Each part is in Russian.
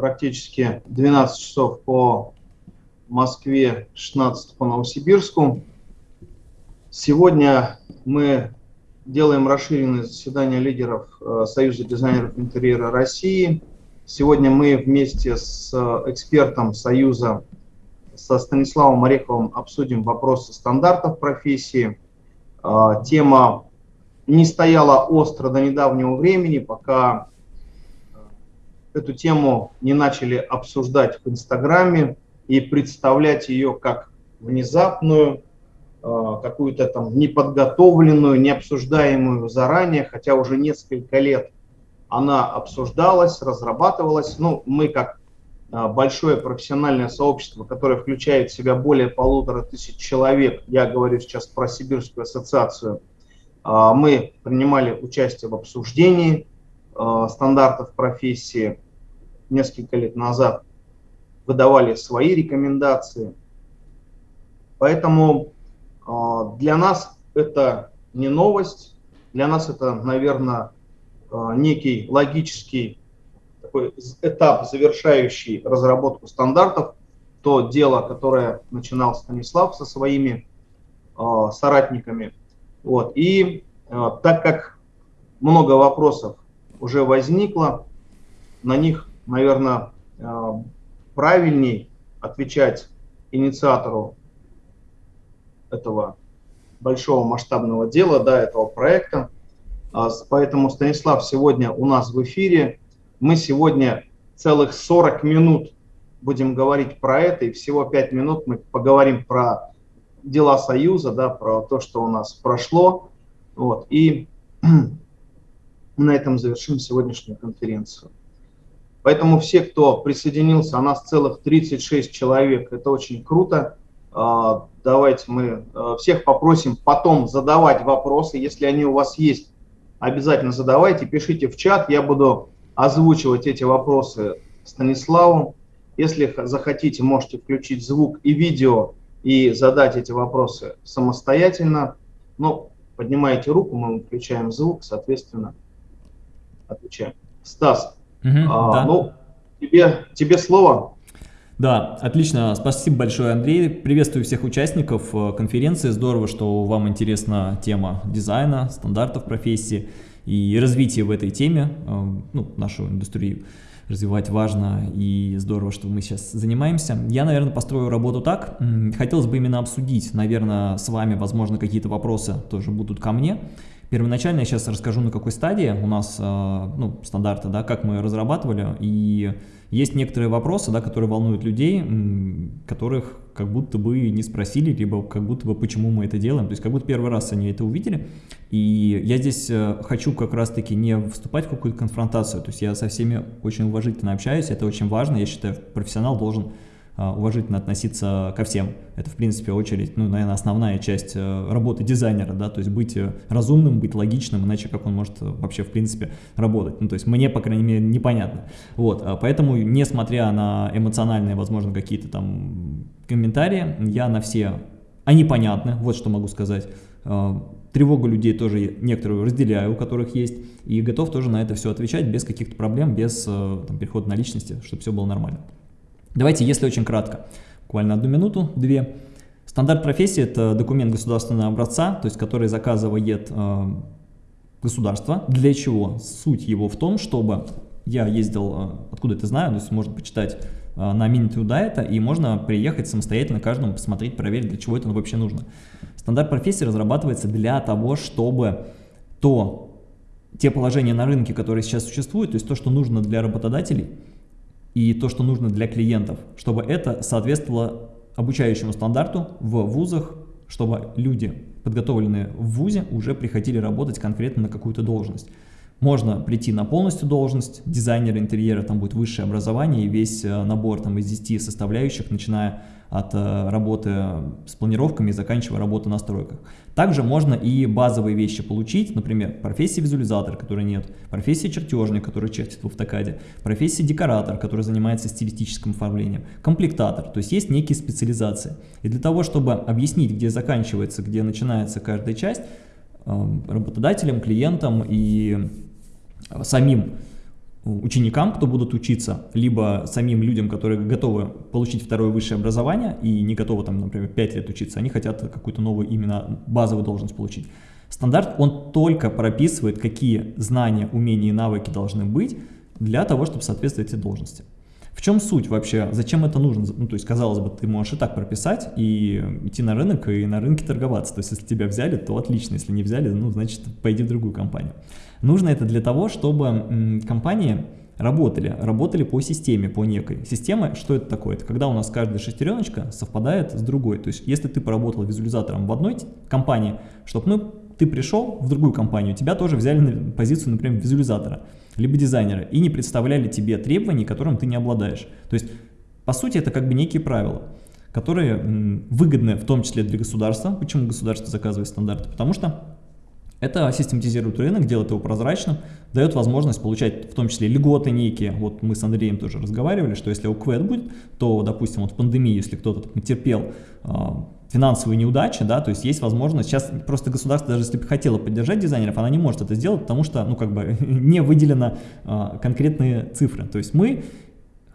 практически 12 часов по Москве, 16 по Новосибирску. Сегодня мы делаем расширенное заседание лидеров э, Союза дизайнеров интерьера России. Сегодня мы вместе с экспертом Союза, со Станиславом Ореховым, обсудим вопросы стандартов профессии. Э, тема не стояла остро до недавнего времени, пока эту тему не начали обсуждать в Инстаграме и представлять ее как внезапную, э, какую-то там неподготовленную, необсуждаемую заранее, хотя уже несколько лет она обсуждалась, разрабатывалась. Ну, мы как э, большое профессиональное сообщество, которое включает в себя более полутора тысяч человек, я говорю сейчас про Сибирскую ассоциацию, э, мы принимали участие в обсуждении стандартов профессии несколько лет назад выдавали свои рекомендации. Поэтому а, для нас это не новость, для нас это, наверное, а, некий логический такой этап, завершающий разработку стандартов, то дело, которое начинал Станислав со своими соратниками. Вот. И так как много вопросов уже возникло, на них, наверное, правильней отвечать инициатору этого большого масштабного дела, да, этого проекта. А, поэтому, Станислав, сегодня у нас в эфире. Мы сегодня целых 40 минут будем говорить про это, и всего 5 минут мы поговорим про дела Союза, да, про то, что у нас прошло. Вот, и на этом завершим сегодняшнюю конференцию. Поэтому все, кто присоединился, а нас целых 36 человек, это очень круто. А, давайте мы а, всех попросим потом задавать вопросы, если они у вас есть, обязательно задавайте, пишите в чат, я буду озвучивать эти вопросы Станиславу. Если захотите, можете включить звук и видео и задать эти вопросы самостоятельно. Но поднимаете руку, мы включаем звук, соответственно, отвечаем. Стас, Угу, а, да. Ну, тебе, тебе слово. Да, отлично. Спасибо большое, Андрей. Приветствую всех участников э, конференции. Здорово, что вам интересна тема дизайна, стандартов профессии и развития в этой теме, э, ну, нашу индустрию развивать важно и здорово, что мы сейчас занимаемся. Я, наверное, построю работу так. Хотелось бы именно обсудить, наверное, с вами, возможно, какие-то вопросы тоже будут ко мне. Первоначально я сейчас расскажу, на какой стадии у нас э, ну, стандарты, да, как мы разрабатывали, и есть некоторые вопросы, да, которые волнуют людей, которых как будто бы не спросили, либо как будто бы почему мы это делаем, то есть как будто первый раз они это увидели, и я здесь э, хочу как раз-таки не вступать в какую-то конфронтацию, то есть я со всеми очень уважительно общаюсь, это очень важно, я считаю, профессионал должен уважительно относиться ко всем. Это, в принципе, очередь, ну, наверное, основная часть э, работы дизайнера, да, то есть быть э, разумным, быть логичным, иначе как он может э, вообще, в принципе, работать. Ну, то есть мне, по крайней мере, непонятно. Вот, а поэтому, несмотря на эмоциональные, возможно, какие-то там комментарии, я на все, они понятны, вот что могу сказать. А, тревогу людей тоже некоторую разделяю, у которых есть, и готов тоже на это все отвечать без каких-то проблем, без там, перехода на личности, чтобы все было нормально. Давайте, если очень кратко, буквально одну минуту, две. Стандарт профессии – это документ государственного образца, то есть который заказывает э, государство. Для чего? Суть его в том, чтобы я ездил, э, откуда это знаю, то есть можно почитать э, на это, и можно приехать самостоятельно каждому посмотреть, проверить, для чего это вообще нужно. Стандарт профессии разрабатывается для того, чтобы то, те положения на рынке, которые сейчас существуют, то есть то, что нужно для работодателей – и то, что нужно для клиентов, чтобы это соответствовало обучающему стандарту в вузах, чтобы люди, подготовленные в вузе, уже приходили работать конкретно на какую-то должность. Можно прийти на полностью должность дизайнера интерьера, там будет высшее образование и весь э, набор там, из 10 составляющих, начиная от э, работы с планировками и заканчивая работу на стройках. Также можно и базовые вещи получить, например, профессия визуализатор, которой нет, профессия чертежник, который чертит в автокаде, профессия декоратор, который занимается стилистическим оформлением, комплектатор, то есть есть некие специализации. И для того, чтобы объяснить, где заканчивается, где начинается каждая часть, э, работодателям, клиентам и самим ученикам, кто будут учиться, либо самим людям, которые готовы получить второе высшее образование и не готовы, там, например, 5 лет учиться, они хотят какую-то новую именно базовую должность получить. Стандарт, он только прописывает, какие знания, умения и навыки должны быть для того, чтобы соответствовать этой должности. В чем суть вообще? Зачем это нужно? Ну, то есть, казалось бы, ты можешь и так прописать, и идти на рынок, и на рынке торговаться. То есть, если тебя взяли, то отлично. Если не взяли, ну, значит, пойди в другую компанию. Нужно это для того, чтобы компании работали, работали по системе, по некой. Система, что это такое? Это когда у нас каждая шестереночка совпадает с другой. То есть, если ты поработал визуализатором в одной компании, чтобы ну, ты пришел в другую компанию, тебя тоже взяли на позицию, например, визуализатора, либо дизайнера, и не представляли тебе требований, которым ты не обладаешь. То есть, по сути, это как бы некие правила, которые выгодны в том числе для государства. Почему государство заказывает стандарты? Потому что это систематизирует рынок, делает его прозрачным, дает возможность получать в том числе льготы некие. Вот мы с Андреем тоже разговаривали, что если УКВЭД будет, то, допустим, вот в пандемии, если кто-то терпел а, финансовые неудачи, да, то есть есть возможность, сейчас просто государство, даже если бы хотело поддержать дизайнеров, она не может это сделать, потому что, ну, как бы не выделено а, конкретные цифры. То есть мы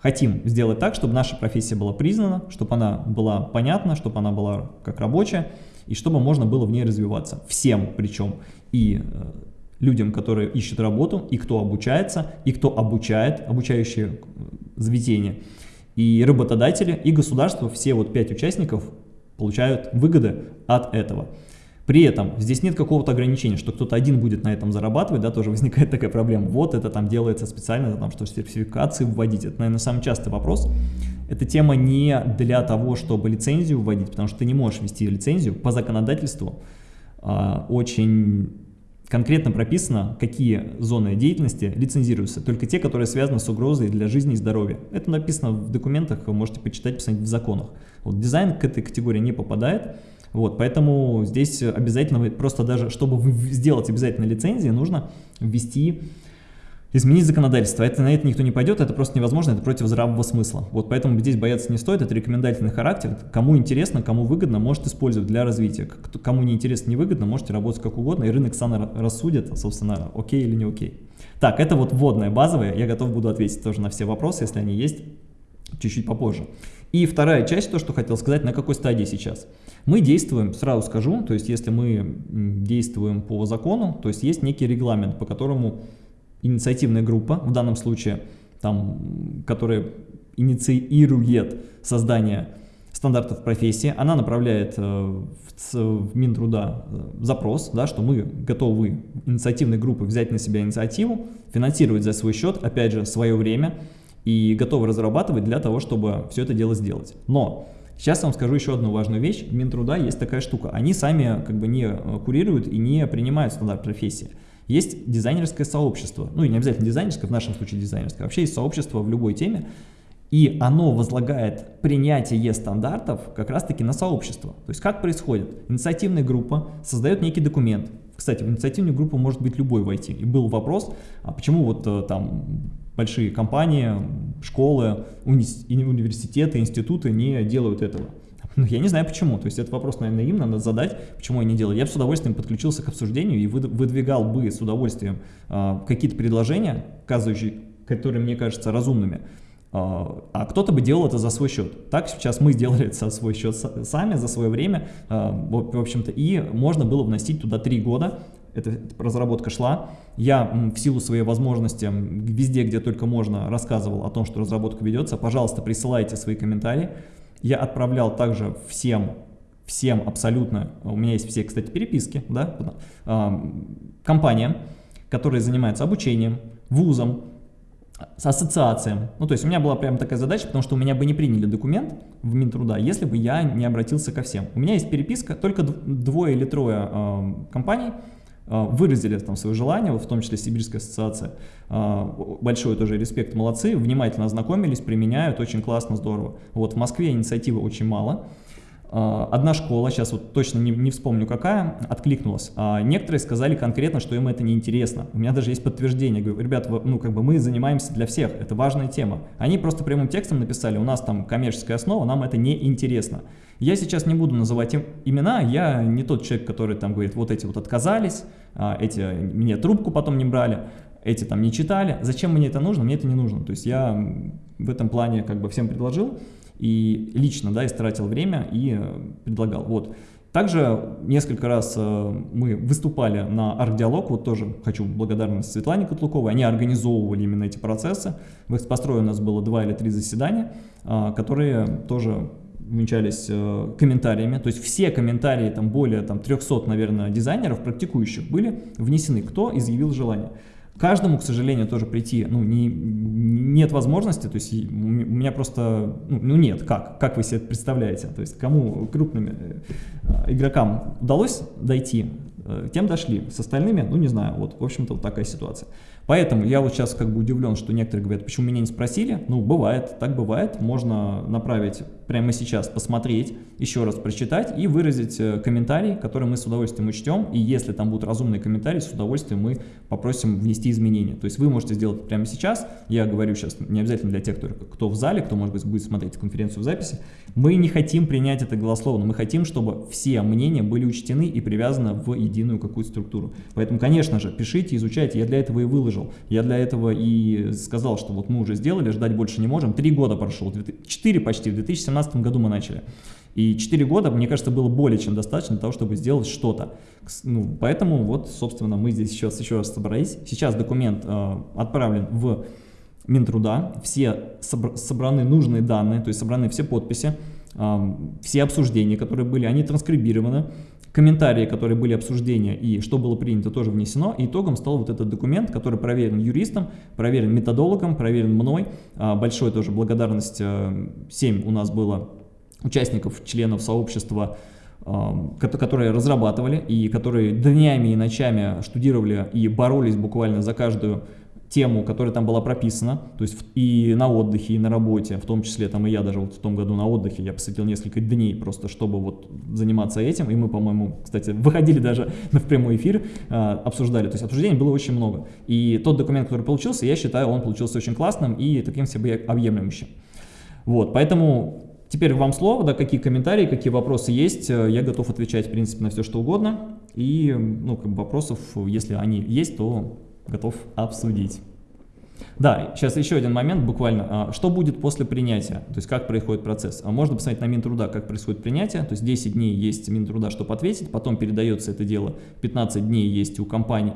хотим сделать так, чтобы наша профессия была признана, чтобы она была понятна, чтобы она была как рабочая, и чтобы можно было в ней развиваться. Всем причем. И э, людям, которые ищут работу, и кто обучается, и кто обучает, обучающие э, заведения, и работодатели, и государство, все вот пять участников получают выгоды от этого. При этом здесь нет какого-то ограничения, что кто-то один будет на этом зарабатывать, да, тоже возникает такая проблема. Вот это там делается специально, там, что сертификации вводить. Это, наверное, самый частый вопрос. Эта тема не для того, чтобы лицензию вводить, потому что ты не можешь ввести лицензию по законодательству. А, очень конкретно прописано, какие зоны деятельности лицензируются. Только те, которые связаны с угрозой для жизни и здоровья. Это написано в документах, вы можете почитать, посмотреть в законах. Вот дизайн к этой категории не попадает. Вот, поэтому здесь обязательно, просто даже, чтобы сделать обязательно лицензии, нужно ввести, изменить законодательство. Это, на это никто не пойдет, это просто невозможно, это против здравого смысла. Вот поэтому здесь бояться не стоит, это рекомендательный характер. Кому интересно, кому выгодно, может использовать для развития. Кому не интересно, не выгодно, можете работать как угодно, и рынок сам рассудит, собственно, окей или не окей. Так, это вот вводное, базовое, я готов буду ответить тоже на все вопросы, если они есть, чуть-чуть попозже. И вторая часть, то, что хотел сказать, на какой стадии сейчас. Мы действуем, сразу скажу, то есть если мы действуем по закону, то есть есть некий регламент, по которому инициативная группа, в данном случае, там, которая инициирует создание стандартов профессии, она направляет э, в, Минтруда э, запрос, да, что мы готовы инициативной группы взять на себя инициативу, финансировать за свой счет, опять же, свое время, и готовы разрабатывать для того, чтобы все это дело сделать. Но Сейчас я вам скажу еще одну важную вещь. В Минтруда есть такая штука. Они сами как бы не э, курируют и не принимают стандарт профессии. Есть дизайнерское сообщество. Ну и не обязательно дизайнерское, в нашем случае дизайнерское. Вообще есть сообщество в любой теме. И оно возлагает принятие стандартов как раз-таки на сообщество. То есть как происходит? Инициативная группа создает некий документ. Кстати, в инициативную группу может быть любой войти. И был вопрос, а почему вот э, там большие компании, школы, уни университеты, институты не делают этого. Ну, я не знаю почему, то есть это вопрос, наверное, им надо задать, почему они не делают. Я бы с удовольствием подключился к обсуждению и выдвигал бы с удовольствием э, какие-то предложения, указывающие, которые мне кажутся разумными, а, а кто-то бы делал это за свой счет. Так сейчас мы сделали это за свой счет сами, за свое время, а, в общем-то, и можно было вносить туда три года, эта разработка шла. Я в силу своей возможности везде, где только можно, рассказывал о том, что разработка ведется. Пожалуйста, присылайте свои комментарии. Я отправлял также всем, всем абсолютно, у меня есть все, кстати, переписки, да, компаниям, которые занимаются обучением, вузом, с ассоциациям. Ну, то есть у меня была прям такая задача, потому что у меня бы не приняли документ в Минтруда, если бы я не обратился ко всем. У меня есть переписка, только двое или трое э, компаний, а, выразили там свое желание, в том числе Сибирская ассоциация. А, большой тоже респект, молодцы, внимательно ознакомились, применяют, очень классно, здорово. Вот в Москве инициативы очень мало. А, одна школа, сейчас вот точно не, не вспомню какая, откликнулась. Некоторые сказали конкретно, что им это не интересно. У меня даже есть подтверждение. Говорю, ребят, ну как бы мы занимаемся для всех, это важная тема. Они просто прямым текстом написали, у нас там коммерческая основа, нам это не интересно. Я сейчас не буду называть им имена, я не тот человек, который там говорит, вот эти вот отказались, а, эти мне трубку потом не брали. эти там не читали. Зачем мне это нужно? Мне это не нужно. То есть я в этом плане как бы всем предложил и лично, да, истратил время и э, предлагал. Вот. Также несколько раз э, мы выступали на арт-диалог, вот тоже хочу благодарность Светлане Котлуковой, они организовывали именно эти процессы. В экспострое у нас было два или три заседания, э, которые тоже венчались комментариями, то есть все комментарии, там более там, 300, наверное, дизайнеров, практикующих, были внесены, кто изъявил желание. Каждому, к сожалению, тоже прийти, ну, не, нет возможности, то есть у меня просто, ну, ну нет, как, как вы себе это представляете, то есть кому крупным э, игрокам удалось дойти, э, тем дошли, с остальными, ну, не знаю, вот, в общем-то, вот такая ситуация. Поэтому я вот сейчас как бы удивлен, что некоторые говорят, почему меня не спросили. Ну, бывает, так бывает. Можно направить прямо сейчас, посмотреть, еще раз прочитать и выразить э, комментарий, который мы с удовольствием учтем. И если там будут разумные комментарии, с удовольствием мы попросим внести изменения. То есть вы можете сделать прямо сейчас. Я говорю сейчас не обязательно для тех, кто, в зале, кто, может быть, будет смотреть конференцию в записи. Мы не хотим принять это голословно. Мы хотим, чтобы все мнения были учтены и привязаны в единую какую-то структуру. Поэтому, конечно же, пишите, изучайте. Я для этого и выложил. Я для этого и сказал, что вот мы уже сделали, ждать больше не можем. Три года прошло, четыре почти, в 2017 году мы начали. И 4 года, мне кажется, было более чем достаточно для того, чтобы сделать что-то. Ну, поэтому вот, собственно, мы здесь сейчас еще раз собрались. Сейчас документ э, отправлен в Минтруда, все собр собраны нужные данные, то есть собраны все подписи, э, все обсуждения, которые были, они транскрибированы комментарии, которые были обсуждения и что было принято, тоже внесено. И итогом стал вот этот документ, который проверен юристом, проверен методологом, проверен мной. А, большой тоже благодарность. 7 э, у нас было участников, членов сообщества, а, которые разрабатывали и которые днями и ночами штудировали и боролись буквально за каждую тему, которая там была прописана, то есть и на отдыхе, и на работе, в том числе там и я даже вот в том году на отдыхе, я посвятил несколько дней просто, чтобы вот заниматься этим, и мы, по-моему, кстати, выходили даже в прямой эфир, а, обсуждали, то есть обсуждений было очень много, и тот документ, который получился, я считаю, он получился очень классным и таким себе объемлющим. Вот, поэтому Теперь вам слово, да, какие комментарии, какие вопросы есть, я готов отвечать, в принципе, на все, что угодно, и, ну, как бы вопросов, если они есть, то готов обсудить. Да, сейчас еще один момент буквально. А, что будет после принятия? То есть как происходит процесс? А можно посмотреть на Минтруда, как происходит принятие. То есть 10 дней есть Минтруда, чтобы ответить, потом передается это дело. 15 дней есть у компаний,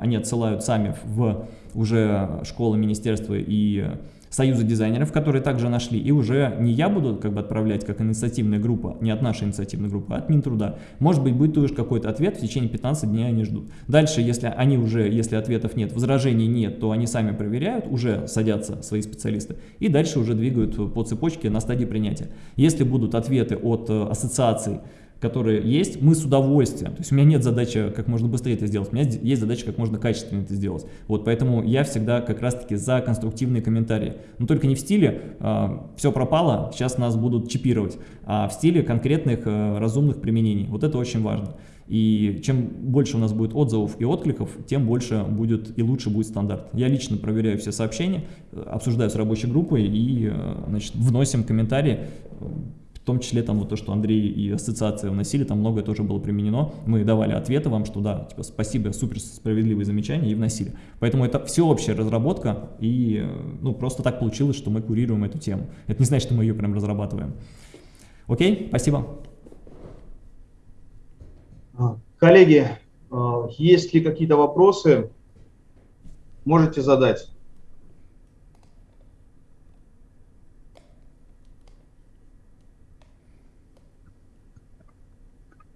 они отсылают сами в уже школы, министерства и союза дизайнеров, которые также нашли, и уже не я буду как бы отправлять как инициативная группа, не от нашей инициативной группы, а от Минтруда. Может быть, будет тоже какой-то ответ, в течение 15 дней они ждут. Дальше, если они уже, если ответов нет, возражений нет, то они сами проверяют, уже садятся свои специалисты, и дальше уже двигают по цепочке на стадии принятия. Если будут ответы от э, ассоциаций, которые есть, мы с удовольствием. То есть у меня нет задачи как можно быстрее это сделать, у меня есть задача как можно качественнее это сделать. Вот поэтому я всегда как раз-таки за конструктивные комментарии. Но только не в стиле э, а, «все пропало, сейчас нас будут чипировать», а в стиле конкретных э, разумных применений. Вот это очень важно. И чем больше у нас будет отзывов и откликов, тем больше будет и лучше будет стандарт. Я лично проверяю все сообщения, обсуждаю с рабочей группой и э, значит, вносим комментарии в том числе там вот то, что Андрей и ассоциация вносили, там многое тоже было применено. Мы давали ответы вам, что да, типа спасибо, супер справедливые замечания и вносили. Поэтому это всеобщая разработка и ну просто так получилось, что мы курируем эту тему. Это не значит, что мы ее прям разрабатываем. Окей, спасибо. А, коллеги, а, есть ли какие-то вопросы? Можете задать.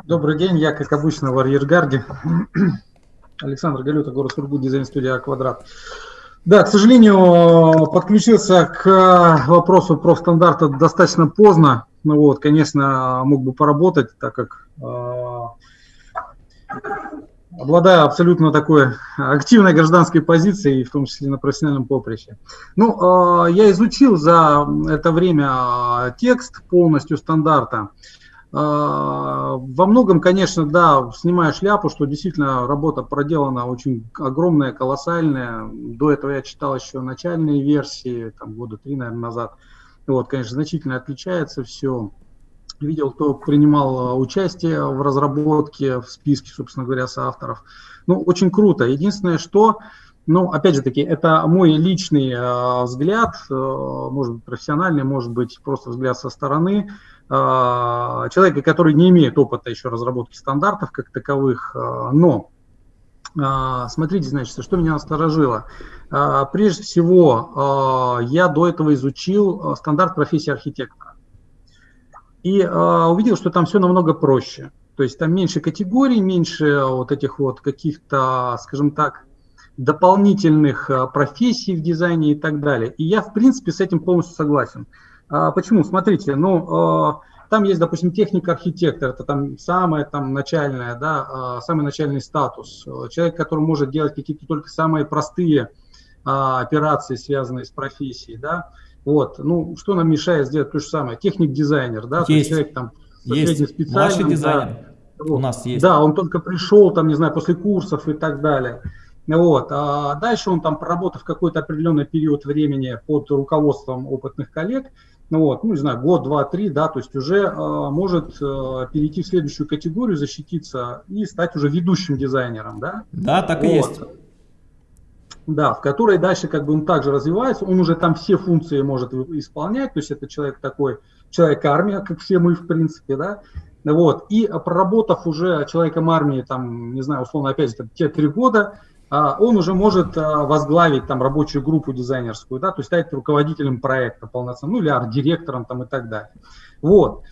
Добрый день, я, как обычно, в арьергарде. Александр Галюта, город Сургут, дизайн-студия «Квадрат». Да, к сожалению, подключился к вопросу про стандарты достаточно поздно. Ну вот, конечно, мог бы поработать, так как э, обладаю абсолютно такой активной гражданской позицией, в том числе на профессиональном поприще. Ну, э, я изучил за это время текст полностью стандарта. А, во многом, конечно, да, снимаю шляпу, что действительно работа проделана очень огромная, колоссальная. До этого я читал еще начальные версии, там года три, наверное, назад. Вот, конечно, значительно отличается все. Видел, кто принимал а, участие в разработке, в списке, собственно говоря, соавторов. Ну, очень круто. Единственное, что Ну, опять же таки, это мой личный э, взгляд, э, может быть профессиональный, может быть просто взгляд со стороны человека, который не имеет опыта еще разработки стандартов как таковых, э, но э, смотрите, значит, что меня насторожило. Прежде всего, я до этого изучил стандарт профессии архитектора и увидел, что там все намного проще. То есть там меньше категорий, меньше вот этих вот каких-то, скажем так, дополнительных профессий в дизайне и так далее. И я, в принципе, с этим полностью согласен. А, почему? Смотрите, ну, э, там есть, допустим, техника архитектора, это там самое там начальное, да, э, самый начальный статус. Человек, который может делать какие-то только самые простые операции, связанные с профессией, да. Вот, ну, что нам мешает сделать то же самое? Техник-дизайнер, да, есть. человек там есть. Младший дизайнер. Да, у нас есть. Да, он только пришел, там, не знаю, после курсов и так далее. Вот. А дальше он там, проработав какой-то определенный период времени под руководством опытных коллег, ну вот, ну не знаю, год, два, три, да, то есть уже э, может э, перейти в следующую категорию, защититься и стать уже ведущим дизайнером, да? Да, так вот. и есть. Да, в которой дальше как бы он также развивается, он уже там все функции может исполнять, то есть это человек такой, человек-армия, как все мы в принципе, да, вот, и проработав уже человеком армии, там, не знаю, условно, опять же, те три года, а, он уже может а, возглавить там рабочую группу дизайнерскую, да, то есть стать руководителем проекта полноценным, ну или арт-директором там и так далее. Вот.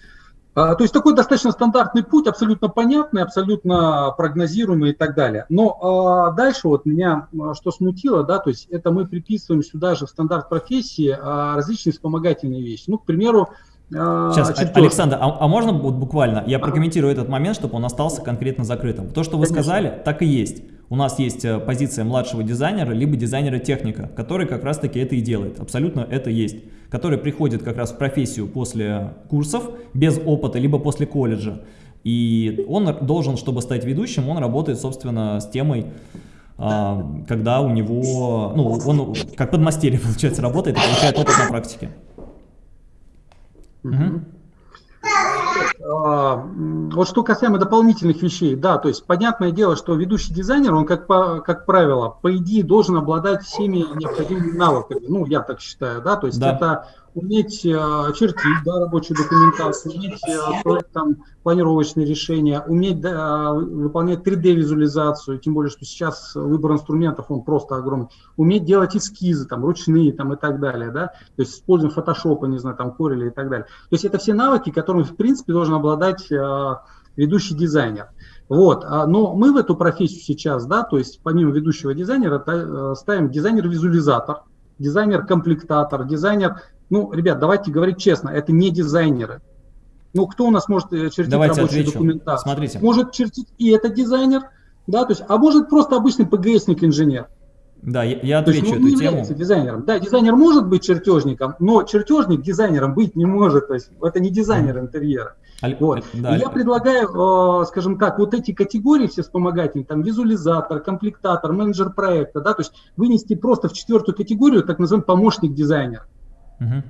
А, то есть такой достаточно стандартный путь, абсолютно понятный, абсолютно прогнозируемый и так далее. Но дальше вот меня что смутило, да, то есть это мы приписываем сюда же в стандарт профессии различные вспомогательные вещи. Ну, к примеру, Сейчас. Александр, а, а можно вот буквально, я прокомментирую этот момент, чтобы он остался конкретно закрытым. То, что вы Конечно. сказали, так и есть. У нас есть э, позиция младшего дизайнера, либо дизайнера-техника, который как раз-таки это и делает. Абсолютно это есть. Который приходит как раз в профессию после курсов, без опыта, либо после колледжа. И он должен, чтобы стать ведущим, он работает, собственно, с темой, а, когда у него, ну, он как подмастерье, получается, работает и получает опыт на практике. Угу. Вот что касаемо дополнительных вещей, да, то есть понятное дело, что ведущий дизайнер, он как, по, как правило, по идее должен обладать всеми необходимыми навыками, ну, я так считаю, да, то есть да. это уметь э, чертить да, рабочую документацию, уметь э, там, планировочные решения, уметь да, выполнять 3D-визуализацию, тем более, что сейчас выбор инструментов, он просто огромный, уметь делать эскизы, там, ручные там, и так далее, да, то есть используем Photoshop, не знаю, там, Corel и так далее. То есть это все навыки, которыми, в принципе, должен обладать э, ведущий дизайнер. Вот, а, но мы в эту профессию сейчас, да, то есть помимо ведущего дизайнера ставим дизайнер-визуализатор, дизайнер-комплектатор, дизайнер ну, ребят, давайте говорить честно, это не дизайнеры. Ну, кто у нас может э, чертить давайте рабочую отвечу. документацию? Смотрите. Может чертить и это дизайнер, да, то есть, а может просто обычный ПГСник-инженер. Да, я, я отвечу есть, ну, эту тему. дизайнером. Да, дизайнер может быть чертежником, но чертежник дизайнером быть не может. То есть это не дизайнер интерьера. Аль... Вот. Да, я предлагаю, э, скажем так, вот эти категории все вспомогательные, там визуализатор, комплектатор, менеджер проекта, да, то есть вынести просто в четвертую категорию, так называемый помощник дизайнера. Угу.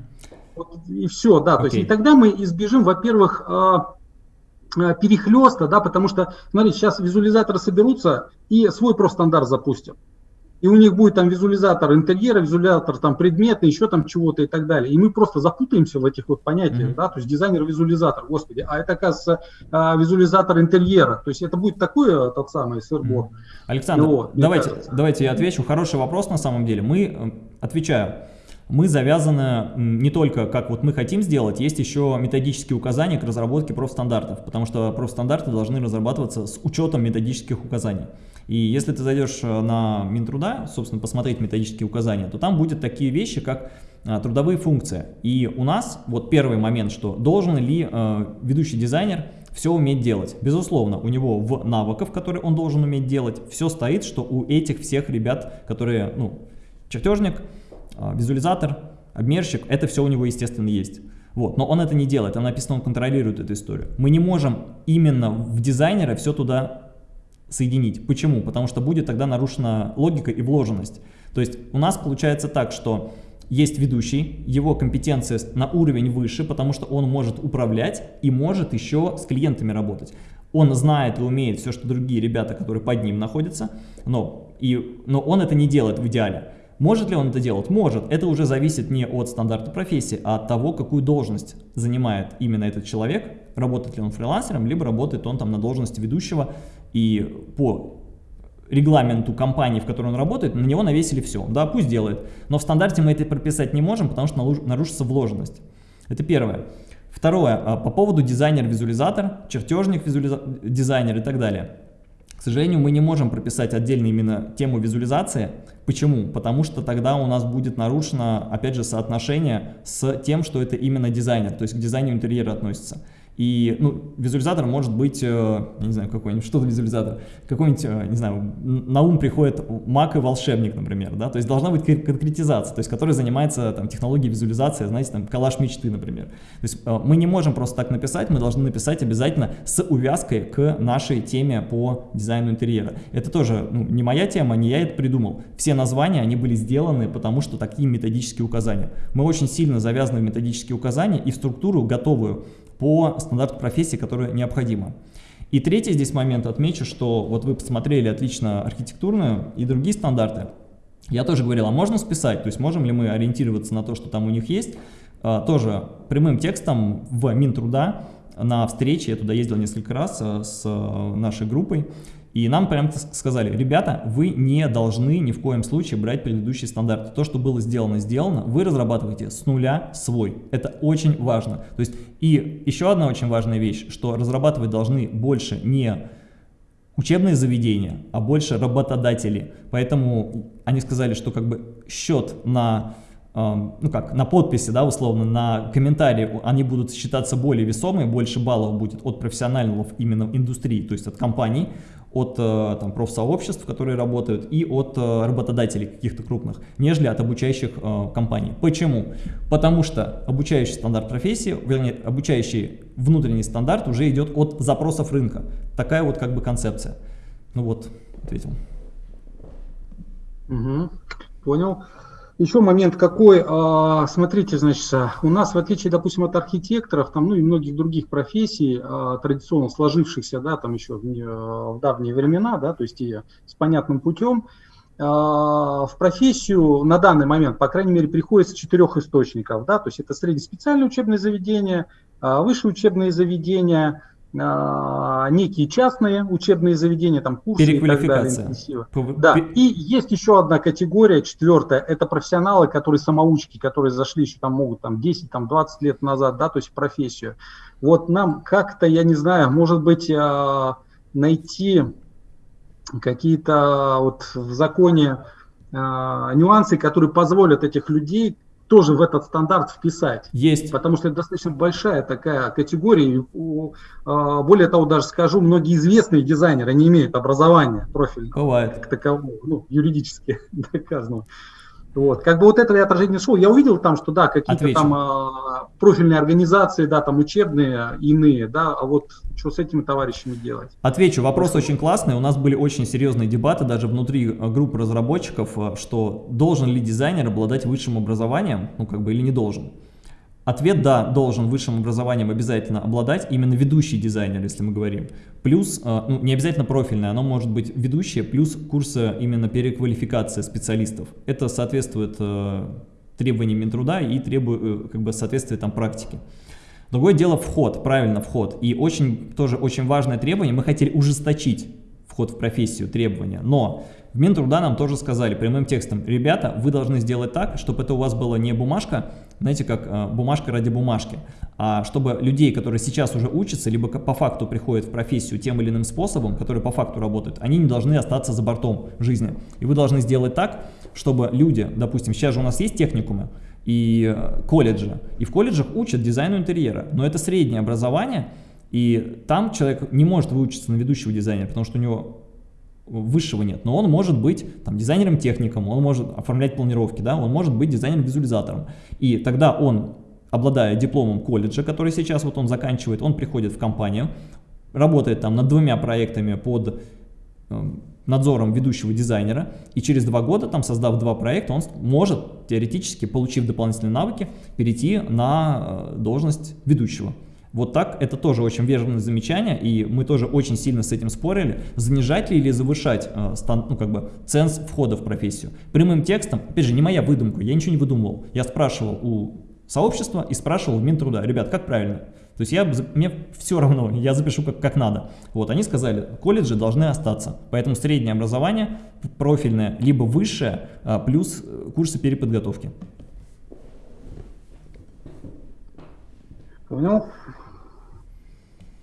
Вот и все, да. Okay. То есть и тогда мы избежим, во-первых, а, а, перехлеста, да, потому что, смотрите, сейчас визуализаторы соберутся и свой профстандарт запустят. И у них будет там визуализатор интерьера, визуализатор там предмета, еще там чего-то и так далее. И мы просто запутаемся в этих вот понятиях, mm-hmm. да, то есть дизайнер-визуализатор, господи, а это, оказывается, а, визуализатор интерьера. То есть это будет такое тот самый сырбор. Mm-hmm. Александр, вот, давайте, давайте я отвечу. Хороший вопрос на самом деле. Мы, э, отвечаю, мы завязаны не только как вот мы хотим сделать, есть еще методические указания к разработке профстандартов, потому что профстандарты должны разрабатываться с учетом методических указаний. И если ты зайдешь э, на Минтруда, собственно, посмотреть методические указания, то там будет такие вещи, как а, трудовые функции. И у нас вот первый момент, что должен ли э, ведущий дизайнер все уметь делать. Безусловно, у него в навыках, которые он должен уметь делать, все стоит, что у этих всех ребят, которые, ну, чертежник, визуализатор, обмерщик, это все у него, естественно, есть. Вот, но он это не делает, там написано, он контролирует эту историю. Мы не можем именно в дизайнера все туда соединить. Почему? Потому что будет тогда нарушена логика и вложенность. То есть у нас получается так, что есть ведущий, его компетенция на уровень выше, потому что он может управлять и может еще с клиентами работать. Он знает и умеет все, что другие ребята, которые под ним находятся, но И, но он это не делает в идеале. Может ли он это делать? Может. Это уже зависит не от стандарта профессии, а от того, какую должность занимает именно этот человек, работает ли он фрилансером, либо работает он там на должности ведущего, и по регламенту компании, в которой он работает, на него навесили все. Да, пусть делает. Но в стандарте мы это прописать не можем, потому что нарушится вложенность. Это первое. Второе, а, по поводу дизайнер-визуализатор, чертежник, визуализа... дизайнер и так далее. Сожалению, мы не можем прописать отдельно именно тему визуализации. Почему? Потому что тогда у нас будет нарушено, опять же, соотношение с тем, что это именно дизайнер, то есть к дизайну интерьера относится. И ну, визуализатор может быть, э, я не знаю, какой-нибудь, что-то визуализатор, какой-нибудь, э, не знаю, на ум приходит маг и волшебник, например, да, то есть должна быть конкретизация, то есть который занимается там технологией визуализации, знаете, там коллаж мечты, например. То есть э, мы не можем просто так написать, мы должны написать обязательно с увязкой к нашей теме по дизайну интерьера. Это тоже ну, не моя тема, не я это придумал. Все названия, они были сделаны, потому что такие методические указания. Мы очень сильно завязаны в методические указания и в структуру готовую по стандарту профессии, которая необходима. И третий здесь момент отмечу, что вот вы посмотрели отлично архитектурную и другие стандарты. Я тоже говорил, а можно списать, то есть можем ли мы ориентироваться на то, что там у них есть, а, тоже прямым текстом в Минтруда на встрече, я туда ездил несколько раз а, с нашей группой, и нам прям сказали, ребята, вы не должны ни в коем случае брать предыдущие стандарты. То, что было сделано, сделано. Вы разрабатываете с нуля свой. Это очень важно. То есть и еще одна очень важная вещь, что разрабатывать должны больше не учебные заведения, а больше работодатели. Поэтому они сказали, что как бы счет на ну как, на подписи, да, условно, на комментарии, они будут считаться более весомые, больше баллов будет от профессионалов именно индустрии, то есть от компаний, от э, там, профсообществ, которые работают, и от э, работодателей каких-то крупных, нежели от обучающих э, компаний. Почему? Потому что обучающий стандарт профессии, вернее, обучающий внутренний стандарт уже идет от запросов рынка. Такая вот как бы концепция. Ну вот, ответил. Угу, понял. Еще момент какой, а, смотрите, значит, у нас в отличие, допустим, от архитекторов, там, ну и многих других профессий, а, традиционно сложившихся, да, там еще в давние времена, да, то есть и с понятным путем, а, в профессию на данный момент, по крайней мере, приходится четырех источников, да, то есть это среднеспециальные учебные заведения, высшие учебные заведения, некие частные учебные заведения, там курсы и так далее. Да, и есть еще одна категория, четвертая, это профессионалы, которые самоучки, которые зашли еще там могут там 10, там 20 лет назад, да, то есть профессию. Вот нам как-то, я не знаю, может быть, а, найти какие-то вот в законе а, нюансы, которые позволят этих людей тоже в этот стандарт вписать. Есть. Потому что это достаточно большая такая категория. А, более того, даже скажу, многие известные дизайнеры не имеют образования профильного. Бывает. Как такового, ну, юридически доказанного. Вот. Как бы вот этого я отражение нашел. Я увидел там, что да, какие-то там а, профильные организации, да, там учебные, иные, да, а вот что с этими товарищами делать? Отвечу, вопрос очень классный. У нас были очень серьезные дебаты даже внутри а, группы разработчиков, а, что должен ли дизайнер обладать высшим образованием, ну как бы или не должен. Ответ «да» должен высшим образованием обязательно обладать именно ведущий дизайнер, если мы говорим. Плюс, э, ну, не обязательно профильное, оно может быть ведущее, плюс курсы именно переквалификации специалистов. Это соответствует э, требованиям Минтруда и требует, э, как бы, соответствует там практике. Другое дело вход, правильно вход. И очень, тоже очень важное требование, мы хотели ужесточить вход в профессию, требования, но в Минтруда нам тоже сказали прямым текстом, ребята, вы должны сделать так, чтобы это у вас была не бумажка, знаете, как э, бумажка ради бумажки, а чтобы людей, которые сейчас уже учатся, либо по факту приходят в профессию тем или иным способом, которые по факту работают, они не должны остаться за бортом жизни. И вы должны сделать так, чтобы люди, допустим, сейчас же у нас есть техникумы, и э, колледжи, и в колледжах учат дизайну интерьера, но это среднее образование, и там человек не может выучиться на ведущего дизайнера, потому что у него высшего нет, но он может быть там, дизайнером-техником, он может оформлять планировки, да, он может быть дизайнером-визуализатором. И тогда он, обладая дипломом колледжа, который сейчас вот он заканчивает, он приходит в компанию, работает там над двумя проектами под э, надзором ведущего дизайнера, и через два года, там создав два проекта, он может теоретически, получив дополнительные навыки, перейти на э, должность ведущего. Вот так, это тоже очень верное замечание, и мы тоже очень сильно с этим спорили, занижать ли или завышать э, ну, как бы, ценз входа в профессию. Прямым текстом, опять же, не моя выдумка, я ничего не выдумывал. Я спрашивал у сообщества и спрашивал в Минтруда, ребят, как правильно? То есть я, мне все равно, я запишу как, как надо. Вот, они сказали, колледжи должны остаться, поэтому среднее образование, профильное, либо высшее, а, плюс э, курсы переподготовки. Понял?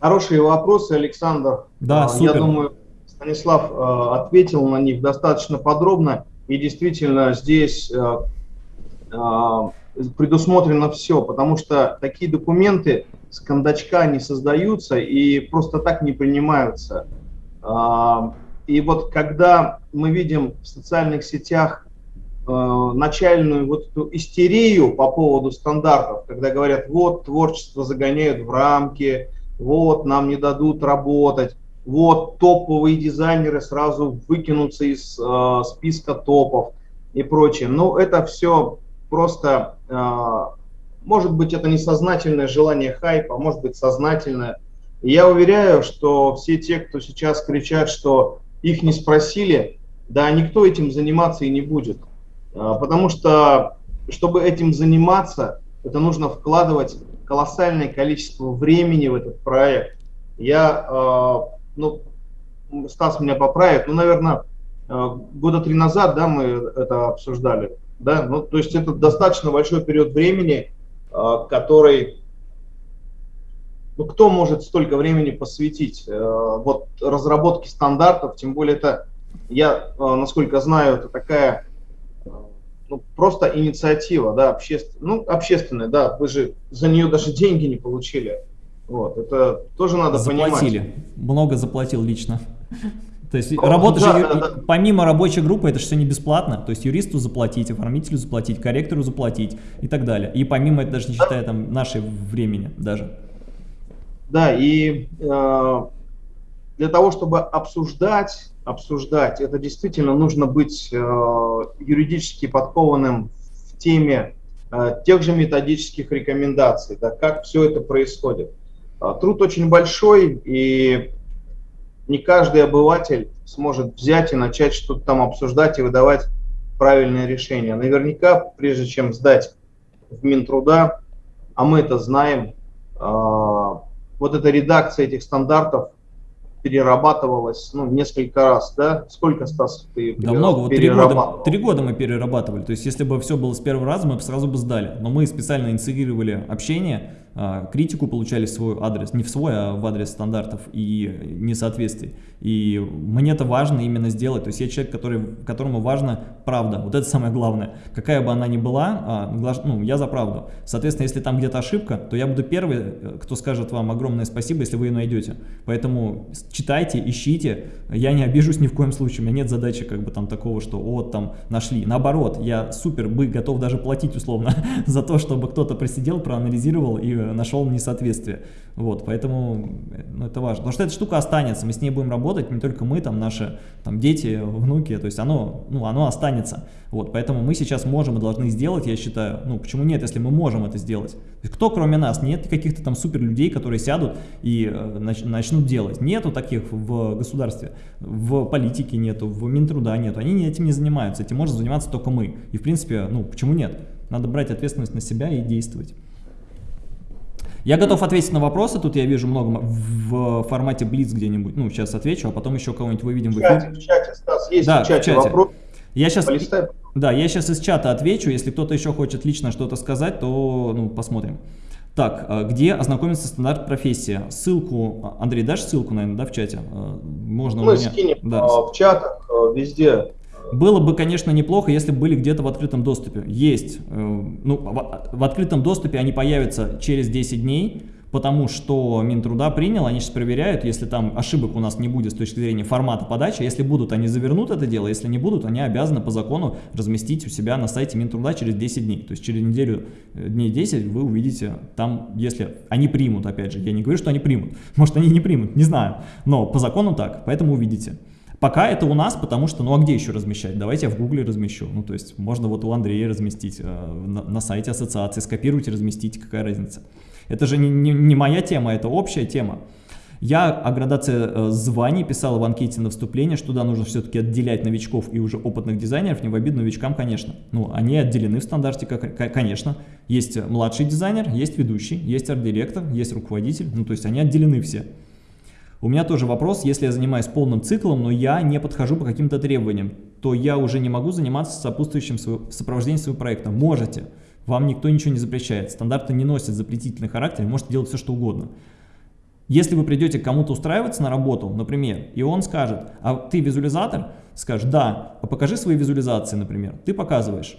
Хорошие вопросы, Александр. Да, а, супер. Я думаю, Станислав э, ответил на них достаточно подробно. И действительно здесь э, э, предусмотрено все, потому что такие документы с кондачка не создаются и просто так не принимаются. И вот когда мы видим в социальных сетях начальную вот эту истерию по поводу стандартов, когда говорят, вот творчество загоняют в рамки, вот нам не дадут работать, вот топовые дизайнеры сразу выкинутся из э, списка топов и прочее. Ну, это все просто, э, может быть, это несознательное желание хайпа, может быть, сознательное. Я уверяю, что все те, кто сейчас кричат, что их не спросили, да, никто этим заниматься и не будет. Э, потому что, чтобы этим заниматься, это нужно вкладывать колоссальное количество времени в этот проект. Я, э, ну, Стас меня поправит, ну, наверное, э, года три назад, да, мы это обсуждали, да, ну, то есть это достаточно большой период времени, э, который, ну, кто может столько времени посвятить, вот, разработке стандартов, тем более это, я, насколько знаю, это такая ну, просто инициатива, да, общественная, ну, общественная, да, вы же за нее даже деньги не получили. Вот, это тоже надо Заплатили. понимать. Много заплатил лично. То есть ну, работа да, же, да, да. помимо рабочей группы, это же все не бесплатно. То есть юристу заплатить, оформителю заплатить, корректору заплатить и так далее. И помимо это даже не считая там нашей времени даже. Да, и э, для того, чтобы обсуждать обсуждать. Это действительно нужно быть э, юридически подкованным в теме э, тех же методических рекомендаций, да, как все это происходит. Э, труд очень большой, и не каждый обыватель сможет взять и начать что-то там обсуждать и выдавать правильные решения. Наверняка, прежде чем сдать в Минтруда, а мы это знаем, э, вот эта редакция этих стандартов перерабатывалось ну, несколько раз, да? Сколько, Стас, ты Да много, вот три года, три года мы перерабатывали, то есть если бы все было с первого раза, мы бы сразу бы сдали, но мы специально инициировали общение, критику получали в свой адрес, не в свой, а в адрес стандартов и несоответствий. И мне это важно именно сделать, то есть я человек, который, которому важна правда, вот это самое главное. Какая бы она ни была, а, ну, я за правду. Соответственно, если там где-то ошибка, то я буду первый, э, кто скажет вам огромное спасибо, если вы ее найдете. Поэтому читайте, ищите, я не обижусь ни в коем случае, у меня нет задачи как бы там такого, что вот там нашли. Наоборот, я супер бы готов даже платить условно за то, чтобы кто-то просидел, проанализировал и нашел несоответствие. Вот, поэтому ну, это важно. Потому что эта штука останется, мы с ней будем работать, не только мы, там наши там, дети, внуки, то есть оно, ну, оно останется. Вот, поэтому мы сейчас можем и должны сделать, я считаю, ну почему нет, если мы можем это сделать. кто кроме нас? Нет каких-то там супер людей, которые сядут и э, нач начнут делать. Нету таких в государстве, в политике нету, в Минтруда нету, они этим не занимаются, этим может заниматься только мы. И в принципе, ну почему нет? Надо брать ответственность на себя и действовать. Я готов ответить на вопросы, тут я вижу много в формате Блиц где-нибудь, ну, сейчас отвечу, а потом еще кого-нибудь выведем в эфир. В чате, Стас, есть да, в чате, в чате. вопрос. Я сейчас, да, я сейчас из чата отвечу, если кто-то еще хочет лично что-то сказать, то ну, посмотрим. Так, а где ознакомиться стандарт профессия? Ссылку, Андрей, дашь ссылку, наверное, да, в чате? А, можно Мы меня... скинем да. А, в чатах, везде было бы, конечно, неплохо, если бы были где-то в открытом доступе. Есть. Э, ну, в открытом доступе они появятся через 10 дней, потому что Минтруда принял, они сейчас проверяют, если там ошибок у нас не будет с точки зрения формата подачи, если будут, они завернут это дело, если не будут, они обязаны по закону разместить у себя на сайте Минтруда через 10 дней. То есть через неделю, э, дней 10 вы увидите там, если они примут, опять же, я не говорю, что они примут, может они не примут, не знаю, но по закону так, поэтому увидите. Пока это у нас, потому что, ну а где еще размещать? Давайте я в гугле размещу. Ну то есть можно вот у Андрея разместить, э, на, на сайте ассоциации, скопируйте, разместите, какая разница. Это же не, не, не моя тема, это общая тема. Я о градации э, званий писал в анкете на вступление, что туда нужно все-таки отделять новичков и уже опытных дизайнеров, не в обиду новичкам, конечно. Ну, они отделены в стандарте, как, конечно. Есть младший дизайнер, есть ведущий, есть арт-директор, есть руководитель, ну, то есть они отделены все. У меня тоже вопрос, если я занимаюсь полным циклом, но я не подхожу по каким-то требованиям, то я уже не могу заниматься сопутствующим сопровождением своего проекта. Можете, вам никто ничего не запрещает. Стандарты не носят запретительный характер, можете делать все, что угодно. Если вы придете к кому-то устраиваться на работу, например, и он скажет, а ты визуализатор? Скажешь, да, а покажи свои визуализации, например. Ты показываешь.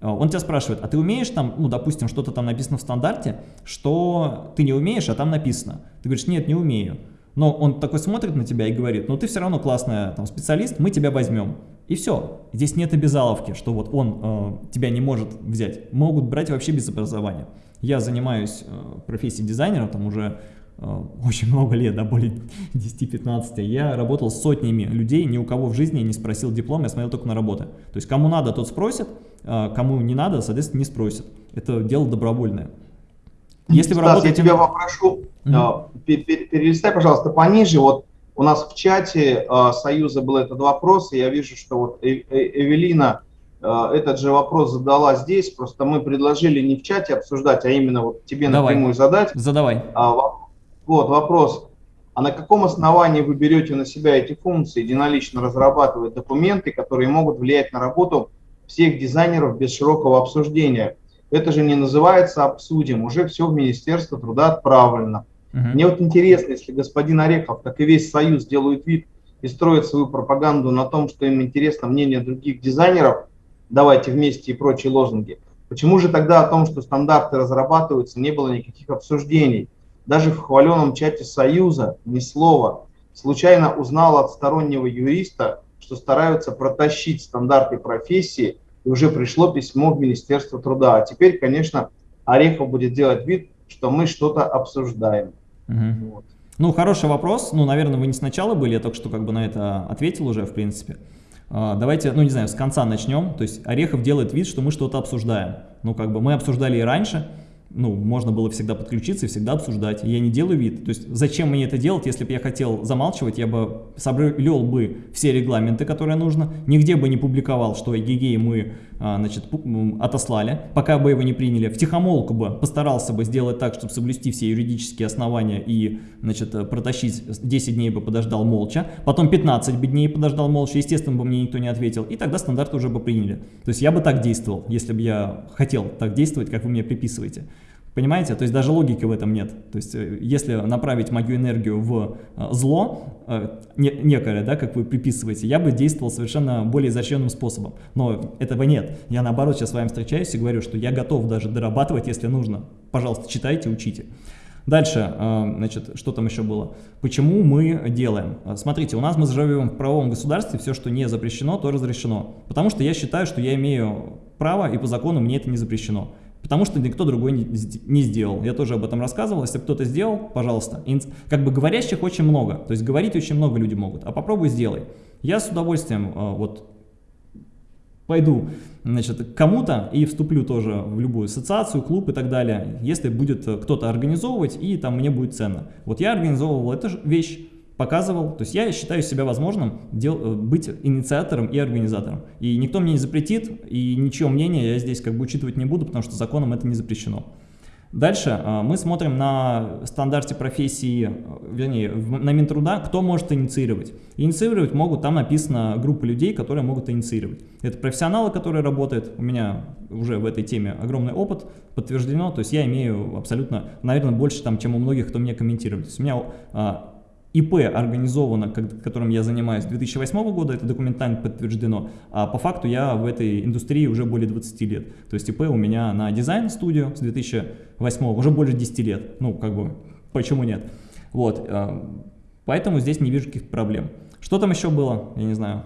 А, он тебя спрашивает, а ты умеешь там, ну, допустим, что-то там написано в стандарте, что ты не умеешь, а там написано. Ты говоришь, нет, не умею. Но он такой смотрит на тебя и говорит, ну ты все равно классный там, специалист, мы тебя возьмем. И все. Здесь нет обязаловки, что вот он э, тебя не может взять. Могут брать вообще без образования. Я занимаюсь э, профессией дизайнера, там уже Э, очень много лет, да, более 10-15, я работал с сотнями людей, ни у кого в жизни не спросил диплом, я смотрел только на работы. То есть кому надо, тот спросит, а кому не надо, соответственно, не спросит. Это дело добровольное. Если вы Стас, работаете... я тебя попрошу, mm -hmm. перелистай, пожалуйста, пониже, вот у нас в чате э, Союза был этот вопрос, и я вижу, что вот Эвелина этот же вопрос задала здесь, просто мы предложили не в чате обсуждать, а именно вот тебе Давай. напрямую задать. Задавай. А, вот вопрос. А на каком основании вы берете на себя эти функции, единолично разрабатывать документы, которые могут влиять на работу всех дизайнеров без широкого обсуждения? Это же не называется обсудим, уже все в Министерство труда отправлено. -huh. Мне вот интересно, если господин Орехов, как и весь Союз, делают вид и строят свою пропаганду на том, что им интересно мнение других дизайнеров, давайте вместе и прочие лозунги, почему же тогда о том, что стандарты разрабатываются, не было никаких обсуждений? Даже в хваленом чате Союза ни слова. Случайно узнал от стороннего юриста, что стараются протащить стандарты профессии, и уже пришло письмо в Министерство труда. А теперь, конечно, Орехов будет делать вид, что мы что-то обсуждаем. Угу. Вот. Ну, хороший вопрос. Ну, наверное, вы не сначала были, я только что как бы на это ответил уже, в принципе. А, давайте, ну, не знаю, с конца начнем. То есть Орехов делает вид, что мы что-то обсуждаем. Ну, как бы мы обсуждали и раньше, ну, можно было всегда подключиться и всегда обсуждать. Я не делаю вид. То есть зачем мне это делать, если бы я хотел замалчивать, я бы соблюл бы все регламенты, которые нужно, нигде бы не публиковал, что эгегей мы значит, отослали, пока бы его не приняли. В тихомолку бы постарался бы сделать так, чтобы соблюсти все юридические основания и значит, протащить 10 дней бы подождал молча, потом 15 бы дней подождал молча, естественно бы мне никто не ответил, и тогда стандарты уже бы приняли. То есть я бы так действовал, если бы я хотел так действовать, как вы мне приписываете. Понимаете? То есть даже логики в этом нет. То есть э, если направить мою энергию в э, зло, э, некое, да, как вы приписываете, я бы действовал совершенно более изощренным способом. Но этого нет. Я наоборот сейчас с вами встречаюсь и говорю, что я готов даже дорабатывать, если нужно. Пожалуйста, читайте, учите. Дальше, значит, что там еще было? Почему мы делаем? Смотрите, у нас мы живем в правовом государстве, все, что не запрещено, то разрешено. Потому что я считаю, что я имею право, и по закону мне это не запрещено. Потому что никто другой не, сделал. Я тоже об этом рассказывал. Если кто-то сделал, пожалуйста. Как бы говорящих очень много. То есть говорить очень много люди могут. А попробуй сделай. Я с удовольствием э, вот пойду значит, кому-то и вступлю тоже в любую ассоциацию, клуб и так далее, если будет э, кто-то организовывать и там мне будет ценно. Вот я организовывал эту вещь, показывал. То есть я считаю себя возможным дел, э, быть инициатором и организатором. И никто мне не запретит, и ничего мнения я здесь как бы учитывать не буду, потому что законом это не запрещено. Дальше э, мы смотрим на стандарте профессии, э, вернее, на Минтруда, кто может инициировать. Инициировать могут, там написано группа людей, которые могут инициировать. Это профессионалы, которые работают, у меня уже в этой теме огромный опыт, подтверждено, то есть я имею абсолютно, наверное, больше, там, чем у многих, кто мне комментирует. То есть у меня ИП организовано, которым я занимаюсь с 2008 года, это документально подтверждено, а по факту я в этой индустрии уже более 20 лет. То есть ИП у меня на дизайн-студию с 2008 уже больше 10 лет. Ну, как бы, почему нет? Вот, а, поэтому здесь не вижу каких-то проблем. Что там еще было? Я не знаю.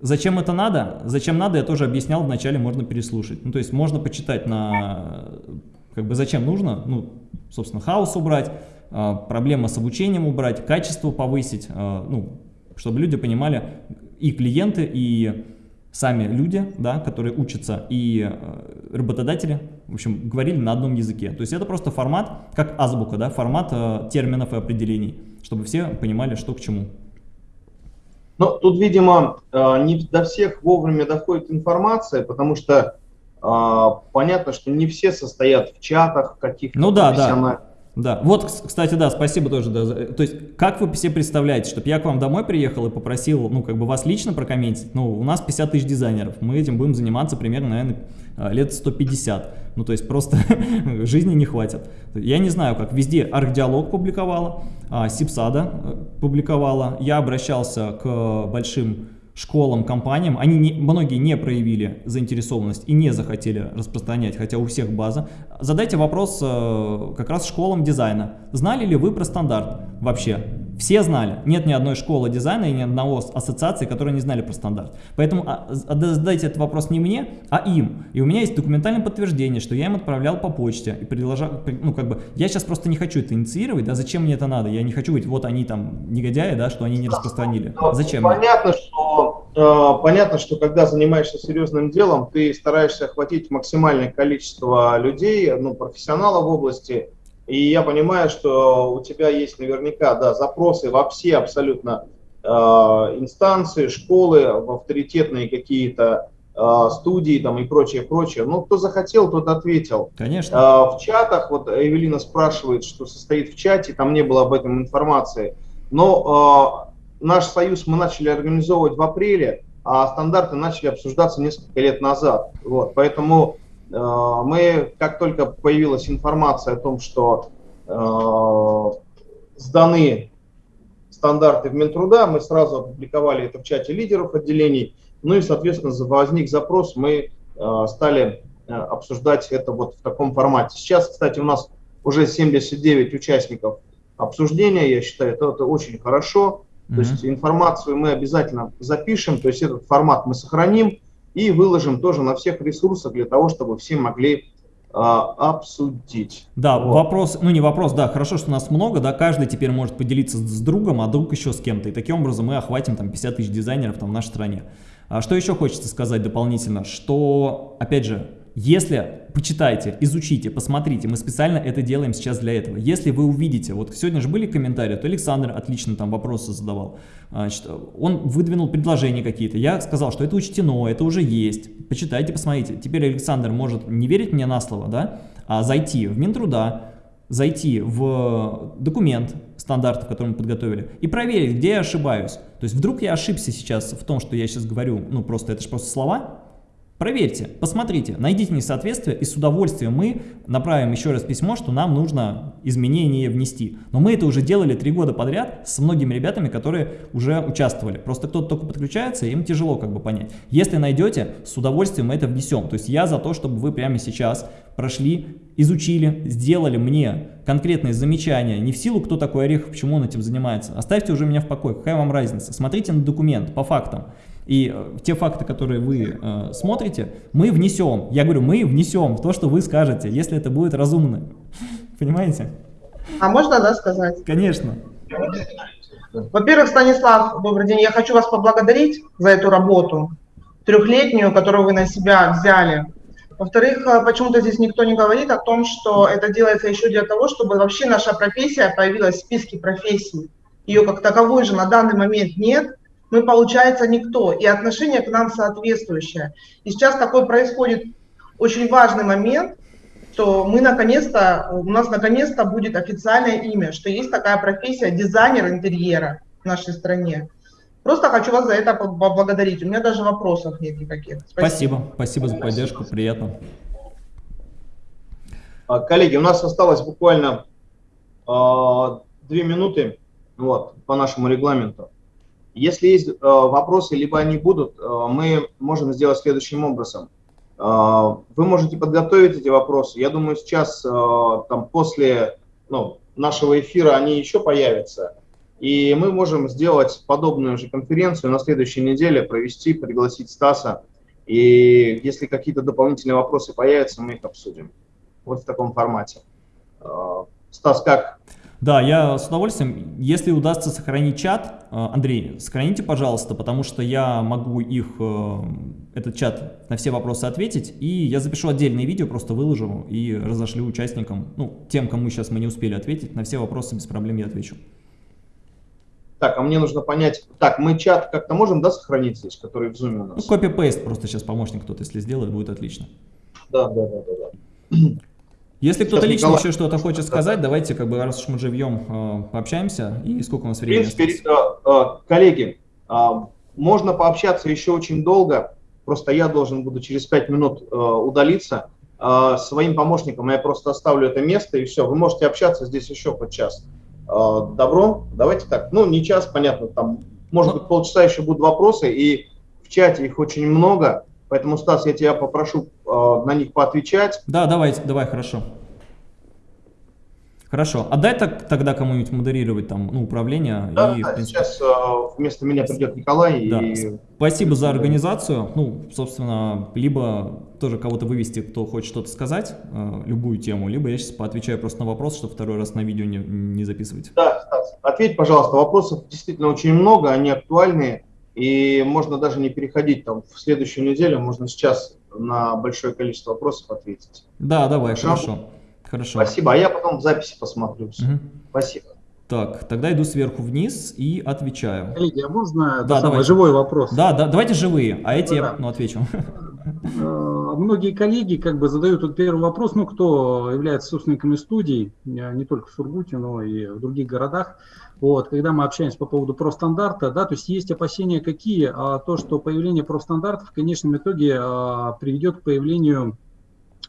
Зачем это надо? Зачем надо, я тоже объяснял, вначале можно переслушать. Ну, то есть можно почитать на, как бы, зачем нужно, ну, собственно, хаос убрать, а, проблема с обучением убрать, качество повысить, а, ну, чтобы люди понимали, и клиенты, и сами люди, да, которые учатся, и а, работодатели, в общем, говорили на одном языке. То есть это просто формат, как азбука, да, формат э, терминов и определений, чтобы все понимали, что к чему. Ну, тут, видимо, э, не до всех вовремя доходит информация, потому что э, понятно, что не все состоят в чатах каких-то ну, да, да. Да, вот, кстати, да, спасибо тоже. Да. То есть, как вы себе представляете, чтобы я к вам домой приехал и попросил, ну, как бы вас лично прокомментить? Ну, у нас 50 тысяч дизайнеров, мы этим будем заниматься примерно, наверное, а, лет 150. Ну, то есть, просто жизни не хватит. Я не знаю, как везде Архдиалог публиковала, а, Сипсада э, публиковала, я обращался к большим школам, компаниям, они не, многие не проявили заинтересованность и не захотели распространять, хотя у всех база. Задайте вопрос э, как раз школам дизайна. Знали ли вы про стандарт вообще? Все знали. Нет ни одной школы дизайна и ни одного ассоциации, которые не знали про стандарт. Поэтому а, задайте этот вопрос не мне, а им. И у меня есть документальное подтверждение, что я им отправлял по почте. И предложил, ну как бы, я сейчас просто не хочу это инициировать, да, зачем мне это надо? Я не хочу говорить, вот они там негодяи, да, что они не распространили. Зачем? Понятно, что, э, понятно, что когда занимаешься серьезным делом, ты стараешься охватить максимальное количество людей, ну, профессионалов в области, и я понимаю, что у тебя есть наверняка да, запросы во все абсолютно э, инстанции, школы, в авторитетные какие-то э, студии там, и прочее, прочее. Ну, кто захотел, тот ответил. Конечно. Э, в чатах, вот Эвелина спрашивает, что состоит в чате, там не было об этом информации. Но э, наш союз мы начали организовывать в апреле, а стандарты начали обсуждаться несколько лет назад. Вот, поэтому мы, как только появилась информация о том, что э, сданы стандарты в Минтруда, мы сразу опубликовали это в чате лидеров отделений, ну и, соответственно, возник запрос, мы э, стали обсуждать это вот в таком формате. Сейчас, кстати, у нас уже 79 участников обсуждения, я считаю, это, это очень хорошо. Mm -hmm. То есть информацию мы обязательно запишем, то есть этот формат мы сохраним, и выложим тоже на всех ресурсах для того, чтобы все могли а, обсудить. Да, вот. вопрос, ну не вопрос, да, хорошо, что нас много, да, каждый теперь может поделиться с другом, а друг еще с кем-то, и таким образом мы охватим там 50 тысяч дизайнеров там в нашей стране. А что еще хочется сказать дополнительно, что, опять же, если почитайте, изучите, посмотрите, мы специально это делаем сейчас для этого. Если вы увидите, вот сегодня же были комментарии, то Александр отлично там вопросы задавал, Значит, он выдвинул предложения какие-то, я сказал, что это учтено, это уже есть, почитайте, посмотрите. Теперь Александр может не верить мне на слово, да, а зайти в Минтруда, зайти в документ стандартов, который мы подготовили, и проверить, где я ошибаюсь. То есть вдруг я ошибся сейчас в том, что я сейчас говорю, ну просто это же просто слова, Проверьте, посмотрите, найдите несоответствие, и с удовольствием мы направим еще раз письмо, что нам нужно изменения внести. Но мы это уже делали три года подряд с многими ребятами, которые уже участвовали. Просто кто-то только подключается, им тяжело как бы понять. Если найдете, с удовольствием мы это внесем. То есть я за то, чтобы вы прямо сейчас прошли, изучили, сделали мне конкретные замечания, не в силу, кто такой Орехов, почему он этим занимается. Оставьте уже меня в покое, какая вам разница. Смотрите на документ по фактам. И э, те факты, которые вы э, смотрите, мы внесем. Я говорю, мы внесем в то, что вы скажете, если это будет разумно. Понимаете? А можно, да, сказать? Конечно. Во-первых, Станислав, добрый день. Я хочу вас поблагодарить за эту работу трехлетнюю, которую вы на себя взяли. Во-вторых, э, почему-то здесь никто не говорит о том, что это делается еще для того, чтобы вообще наша профессия появилась в списке профессий. Ее как таковой же на данный момент нет мы, получается, никто, и отношение к нам соответствующее. И сейчас такой происходит очень важный момент, что мы наконец-то, у нас наконец-то будет официальное имя, что есть такая профессия дизайнер интерьера в нашей стране. Просто хочу вас за это поблагодарить. У меня даже вопросов нет никаких. Спасибо. Спасибо, Спасибо за поддержку, приятно. А, коллеги, у нас осталось буквально э, две минуты вот, по нашему регламенту. Если есть э, вопросы, либо они будут, э, мы можем сделать следующим образом. Э, вы можете подготовить эти вопросы. Я думаю, сейчас, там, после ну, нашего эфира, они еще появятся. И мы можем сделать подобную же конференцию на следующей неделе, провести, пригласить Стаса. И если какие-то дополнительные вопросы появятся, мы их обсудим. Вот в таком формате. Стас, как? Да, я с удовольствием. Если удастся сохранить чат, э, Андрей, сохраните, пожалуйста, потому что я могу их, э, этот чат на все вопросы ответить, и я запишу отдельное видео, просто выложу и разошлю участникам, ну, тем, кому сейчас мы не успели ответить, на все вопросы без проблем я отвечу. Так, а мне нужно понять, так, мы чат как-то можем, да, сохранить здесь, который в Zoom у нас? Ну, копи-пейст просто сейчас помощник кто-то, если сделает, будет отлично. Да, да, да, да. да. Если кто-то лично Николай... еще что-то хочет сказать, давайте, как бы, раз уж мы живьем, э, пообщаемся. И сколько у нас времени В принципе, э, э, коллеги, можно пообщаться еще очень долго, просто я должен буду через 5 минут удалиться. Своим помощникам я просто оставлю это место, и все, вы можете общаться здесь еще под час. Добро? Давайте так. Ну, не час, понятно, там, может ну. быть, полчаса еще будут вопросы, и в чате их очень много. Поэтому, Стас, я тебя попрошу э, на них поотвечать. Да, давайте, давай, хорошо. Хорошо. Отдай так, тогда кому-нибудь модерировать там, ну, управление. Да, и, да принципе... сейчас э, вместо меня придет Николай. Да. И... Спасибо за организацию. Ну, собственно, либо тоже кого-то вывести, кто хочет что-то сказать, э, любую тему, либо я сейчас поотвечаю просто на вопрос, чтобы второй раз на видео не, не записывать. Да, Стас, ответь, пожалуйста. Вопросов действительно очень много, они актуальные. И можно даже не переходить там в следующую неделю, можно сейчас на большое количество вопросов ответить. Да, давай, хорошо. Хорошо. хорошо. Спасибо, а я потом в записи посмотрю. Угу. Спасибо. Так, тогда иду сверху вниз и отвечаю. Коллеги, а можно да, самое, живой вопрос? Да, да, давайте живые, а эти да. я ну, отвечу. Э, многие коллеги как бы задают тут первый вопрос, ну, кто является собственниками студий, э, не только в Сургуте, но и в других городах. Вот, когда мы общаемся по поводу профстандарта, да, то есть есть опасения какие? А, то, что появление профстандартов в конечном итоге а, приведет к появлению,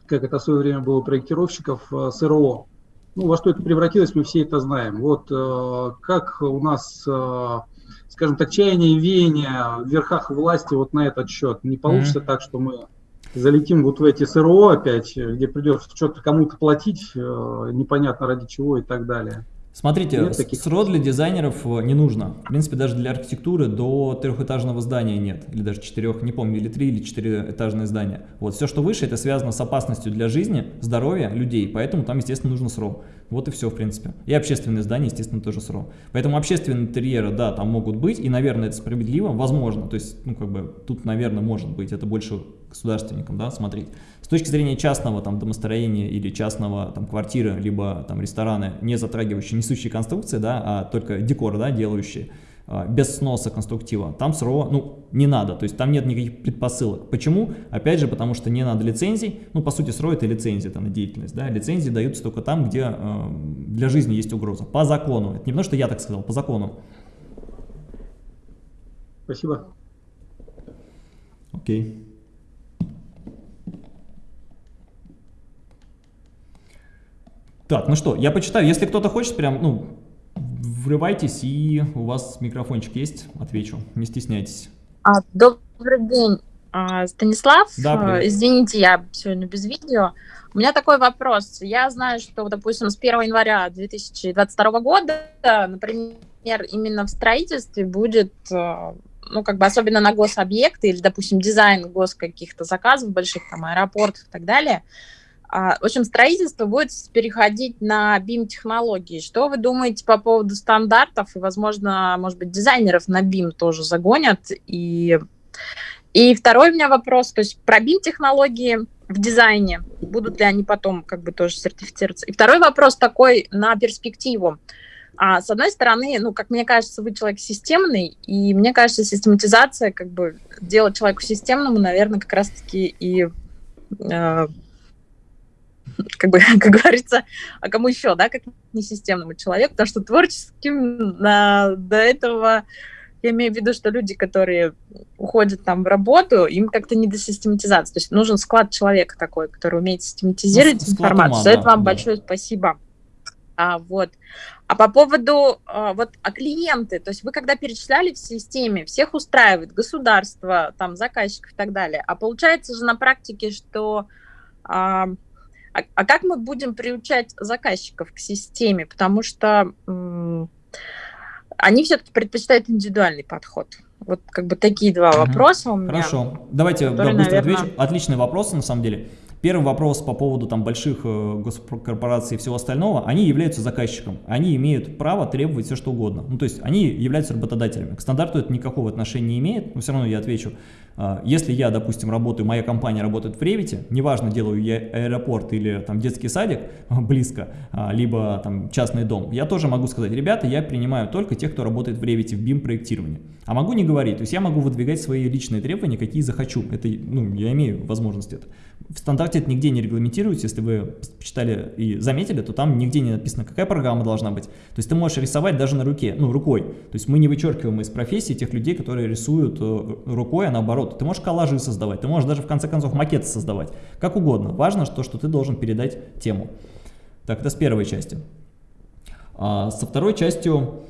как это в свое время было у проектировщиков, а, СРО. Ну, во что это превратилось, мы все это знаем. Вот а, как у нас, а, скажем так, чаяние и веяние в верхах власти вот на этот счет. Не получится mm-hmm. так, что мы залетим вот в эти СРО опять, где придется что-то кому-то платить, непонятно ради чего и так далее. Смотрите, СРО для дизайнеров э, не нужно. В принципе, даже для архитектуры до трехэтажного здания нет. Или даже четырех, не помню, или три, или четыреэтажное здание. Вот, все, что выше, это связано с опасностью для жизни, здоровья людей. Поэтому там, естественно, нужно СРО. Вот и все, в принципе. И общественные здания, естественно, тоже СРО. Поэтому общественные интерьеры, да, там могут быть. И, наверное, это справедливо, возможно. То есть, ну, как бы, тут, наверное, может быть. Это больше государственникам, да, смотреть. С точки зрения частного там домостроения или частного там квартиры, либо там рестораны, не затрагивающие несущие конструкции, да, а только декор, да, делающие, а, без сноса конструктива, там СРО, ну, не надо, то есть там нет никаких предпосылок. Почему? Опять же, потому что не надо лицензий, ну, по сути, СРО это лицензия там, на деятельность, да, лицензии даются только там, где э, для жизни есть угроза, по закону, это не потому, что я так сказал, по закону. Спасибо. Окей. Okay. Так, ну что, я почитаю. Если кто-то хочет, прям, ну, врывайтесь, и у вас микрофончик есть, отвечу. Не стесняйтесь. А, добрый день, а, Станислав. Да, привет. Извините, я сегодня без видео. У меня такой вопрос. Я знаю, что, допустим, с 1 января 2022 года, например, именно в строительстве будет а, ну, как бы особенно на гособъекты или, допустим, дизайн гос каких-то заказов больших, там, аэропортов и так далее, а, в общем, строительство будет переходить на BIM-технологии. Что вы думаете по поводу стандартов? И, возможно, может быть, дизайнеров на BIM тоже загонят. И, и второй у меня вопрос. То есть про BIM-технологии в дизайне. Будут ли они потом как бы тоже сертифицироваться? И второй вопрос такой на перспективу. А, с одной стороны, ну, как мне кажется, вы человек системный, и мне кажется, систематизация, как бы, делать человеку системному, наверное, как раз-таки и э, как бы, как говорится, а кому еще, да, как несистемному человеку, потому что творческим на, до этого, я имею в виду, что люди, которые уходят там в работу, им как-то не до систематизации, то есть нужен склад человека такой, который умеет систематизировать ну, информацию. Ума, За это вам да. большое спасибо. А, вот. А по поводу а, вот а клиенты, то есть вы когда перечисляли в системе, всех устраивает государство, там заказчиков и так далее, а получается же на практике, что а, а, а как мы будем приучать заказчиков к системе? Потому что они все-таки предпочитают индивидуальный подход. Вот как бы такие два вопроса у меня. Хорошо. Давайте которые, да, быстро наверное... отвечу. Отличные вопросы, на самом деле. Первый вопрос по поводу там больших э, госкорпораций и всего остального, они являются заказчиком, они имеют право требовать все что угодно. Ну, то есть они являются работодателями. К стандарту это никакого отношения не имеет, но все равно я отвечу. А, если я, допустим, работаю, моя компания работает в Revit, неважно, делаю я аэропорт или там детский садик близко, а, либо там частный дом, я тоже могу сказать, ребята, я принимаю только тех, кто работает в Revit, в BIM проектировании. А могу не говорить, то есть я могу выдвигать свои личные требования, какие захочу. Это, ну, я имею возможность это. В стандарте это нигде не регламентируется, если вы почитали и заметили, то там нигде не написано, какая программа должна быть. То есть ты можешь рисовать даже на руке, ну, рукой. То есть мы не вычеркиваем из профессии тех людей, которые рисуют э, рукой, а наоборот. Ты можешь коллажи создавать, ты можешь даже в конце концов макеты создавать, как угодно. Важно, что, что ты должен передать тему. Так, это с первой части. А со второй частью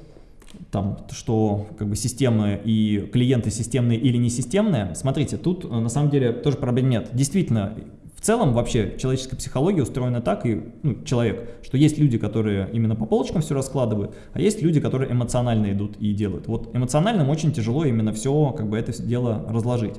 там, что как бы системы и клиенты системные или не системные, смотрите, тут э, на самом деле тоже проблем нет. Действительно, в целом вообще человеческая психология устроена так, и ну, человек, что есть люди, которые именно по полочкам все раскладывают, а есть люди, которые эмоционально идут и делают. Вот эмоциональным очень тяжело именно все, как бы это дело разложить.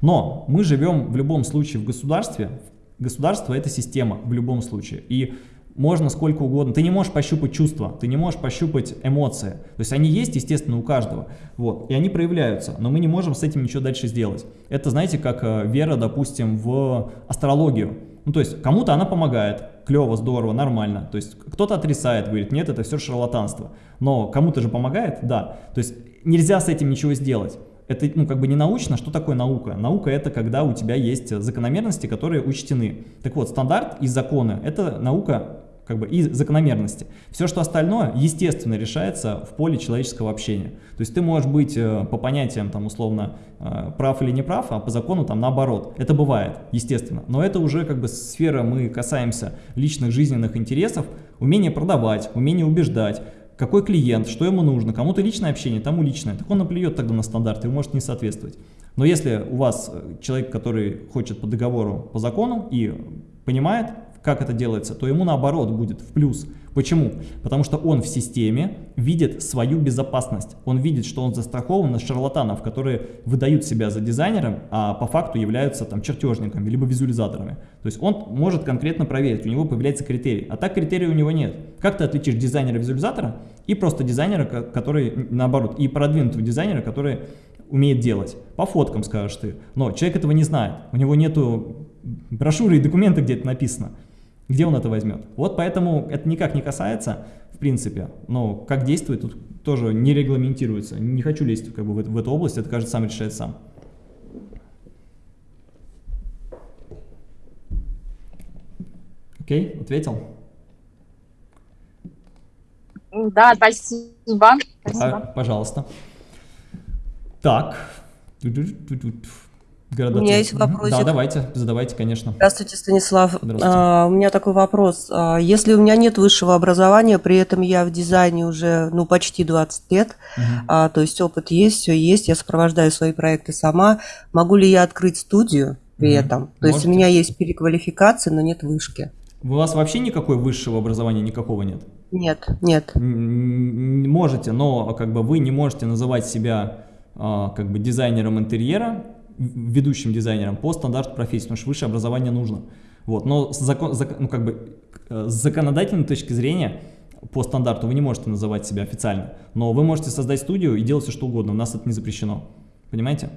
Но мы живем в любом случае в государстве, государство это система в любом случае, и можно сколько угодно. Ты не можешь пощупать чувства, ты не можешь пощупать эмоции. То есть они есть, естественно, у каждого. Вот, и они проявляются, но мы не можем с этим ничего дальше сделать. Это, знаете, как э, вера, допустим, в астрологию. Ну, то есть кому-то она помогает, клево, здорово, нормально. То есть кто-то отрицает, говорит, нет, это все шарлатанство. Но кому-то же помогает, да. То есть нельзя с этим ничего сделать. Это ну, как бы не научно. Что такое наука? Наука это когда у тебя есть закономерности, которые учтены. Так вот, стандарт и законы – это наука как бы и закономерности. Все, что остальное, естественно, решается в поле человеческого общения. То есть ты можешь быть э, по понятиям, там, условно, э, прав или не прав, а по закону там наоборот. Это бывает, естественно. Но это уже как бы сфера, мы касаемся личных жизненных интересов, умение продавать, умение убеждать, какой клиент, что ему нужно, кому-то личное общение, тому личное. Так он наплюет тогда на стандарты и может не соответствовать. Но если у вас э, человек, который хочет по договору, по закону и понимает, как это делается, то ему наоборот будет в плюс. Почему? Потому что он в системе видит свою безопасность. Он видит, что он застрахован от шарлатанов, которые выдают себя за дизайнером, а по факту являются там чертежниками, либо визуализаторами. То есть он может конкретно проверить, у него появляется критерий. А так критерия у него нет. Как ты отличишь дизайнера-визуализатора и просто дизайнера, который наоборот, и продвинутого дизайнера, который умеет делать. По фоткам скажешь ты. Но человек этого не знает. У него нету брошюры и документы, где это написано. Где он это возьмет? Вот поэтому это никак не касается, в принципе, но как действует, тут тоже не регламентируется. Не хочу лезть как бы, в, в эту область, это каждый сам решает сам. Окей, ответил? Да, спасибо. спасибо. А, пожалуйста. Так. Города у меня есть вопрос. Да, давайте, задавайте, конечно. Здравствуйте, Станислав. Здравствуйте. А, у меня такой вопрос. А, если у меня нет высшего образования, при этом я в дизайне уже ну, почти 20 лет, угу. а, то есть опыт есть, все есть, я сопровождаю свои проекты сама, могу ли я открыть студию при угу. этом? То Можете. есть у меня есть переквалификация, но нет вышки. У вас вообще никакой высшего образования никакого нет? Нет, нет. Можете, но как бы вы не можете называть себя а, как бы дизайнером интерьера, ведущим дизайнером по стандарту профессии, потому что высшее образование нужно. Вот. Но с, закон, зак, ну, как бы, э, с законодательной точки зрения по стандарту вы не можете называть себя официально, но вы можете создать студию и делать все что угодно, у нас это не запрещено. Понимаете?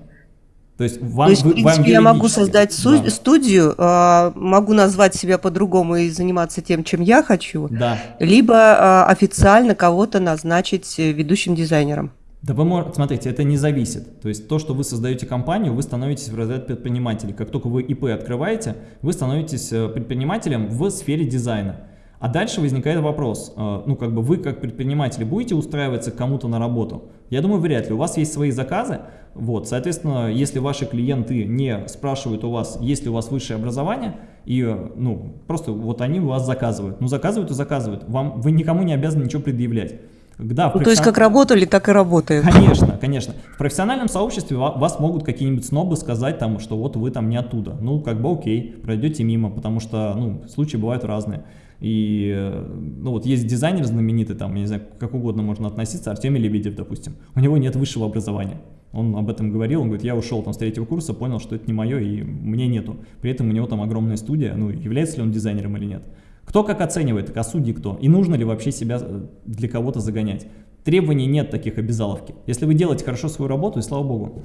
То есть, вам, То есть, в принципе, я могу создать да. студию, э, могу назвать себя по-другому и заниматься тем, чем я хочу, да. либо э, официально кого-то назначить э, ведущим дизайнером. Да вы можете, смотрите, это не зависит. То есть то, что вы создаете компанию, вы становитесь в разряд предпринимателей. Как только вы ИП открываете, вы становитесь э, предпринимателем в сфере дизайна. А дальше возникает вопрос, э, ну как бы вы как предприниматели будете устраиваться кому-то на работу? Я думаю, вряд ли. У вас есть свои заказы, вот, соответственно, если ваши клиенты не спрашивают у вас, есть ли у вас высшее образование, и, э, ну, просто вот они у вас заказывают. Ну, заказывают и заказывают. Вам, вы никому не обязаны ничего предъявлять. Да, ну, То есть как работали, так и работают. Конечно, конечно. В профессиональном сообществе вас могут какие-нибудь снобы сказать, там, что вот вы там не оттуда. Ну, как бы окей, пройдете мимо, потому что ну, случаи бывают разные. И ну, вот есть дизайнер знаменитый, там, я не знаю, как угодно можно относиться, Артемий Лебедев, допустим. У него нет высшего образования. Он об этом говорил, он говорит, я ушел там с третьего курса, понял, что это не мое и мне нету. При этом у него там огромная студия, ну, является ли он дизайнером или нет. Кто как оценивает, а судьи кто? И нужно ли вообще себя э, для кого-то загонять? Требований нет таких обязаловки. Если вы делаете хорошо свою работу, и слава богу.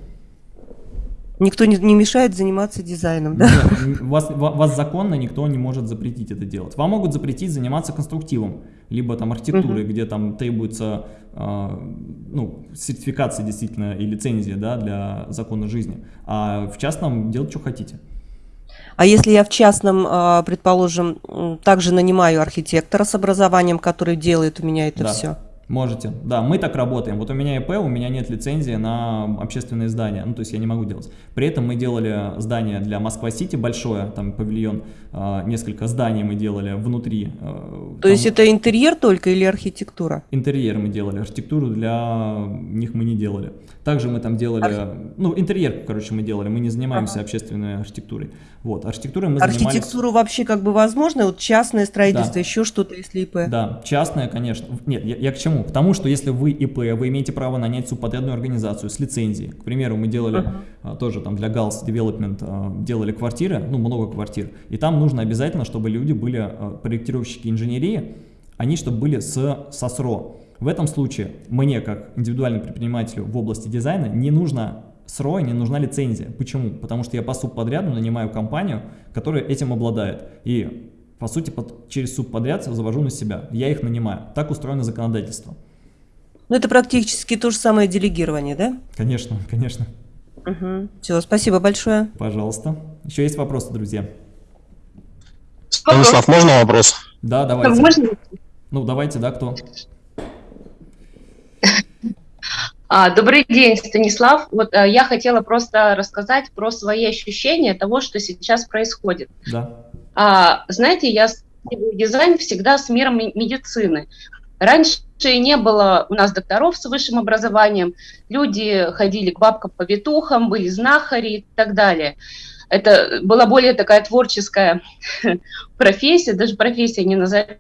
Никто не, не мешает заниматься дизайном, да? Нет, вас, вас законно никто не может запретить это делать. Вам могут запретить заниматься конструктивом, либо там архитектурой, угу. где там требуется э, ну, сертификация действительно и лицензия да, для закона жизни. А в частном делать, что хотите. А если я в частном, а, предположим, также нанимаю архитектора с образованием, который делает у меня это да. все? Можете. Да, мы так работаем. Вот у меня ИП, у меня нет лицензии на общественные здания. Ну, то есть я не могу делать. При этом мы делали здание для Москва-Сити большое, там павильон, э, несколько зданий мы делали внутри. Э, то там... есть это интерьер только или архитектура? Интерьер мы делали, архитектуру для них мы не делали. Также мы там делали, Арх... ну, интерьер, короче, мы делали, мы не занимаемся ага. общественной архитектурой. Вот, архитектурой мы Архитектуру занимались... вообще как бы возможно, вот частное строительство, да. еще что-то, если ИП? Да, частное, конечно. Нет, я, я к чему? Потому что если вы ИП, вы имеете право нанять субподрядную организацию с лицензией. К примеру, мы делали uh -huh. а, тоже там для Gals Development а, делали квартиры, ну, много квартир, и там нужно обязательно, чтобы люди были а, проектировщики инженерии, они чтобы были с СОСРО. В этом случае мне, как индивидуальному предпринимателю в области дизайна, не нужно СРО, не нужна лицензия. Почему? Потому что я по субподряду нанимаю компанию, которая этим обладает. И, по сути, под, через субподряд завожу на себя. Я их нанимаю. Так устроено законодательство. Ну, это практически то же самое делегирование, да? Конечно, конечно. Угу. Все, спасибо большое. Пожалуйста. Еще есть вопросы, друзья? Станислав, можно вопрос? Да, давайте. Можно? Ну, давайте, да, кто? А, добрый день, Станислав. Вот а, я хотела просто рассказать про свои ощущения того, что сейчас происходит. Да. А, знаете, я дизайн всегда с миром медицины. Раньше не было у нас докторов с высшим образованием, люди ходили к бабкам по витухам, были знахари и так далее. Это была более такая творческая профессия, даже профессия не назовешь,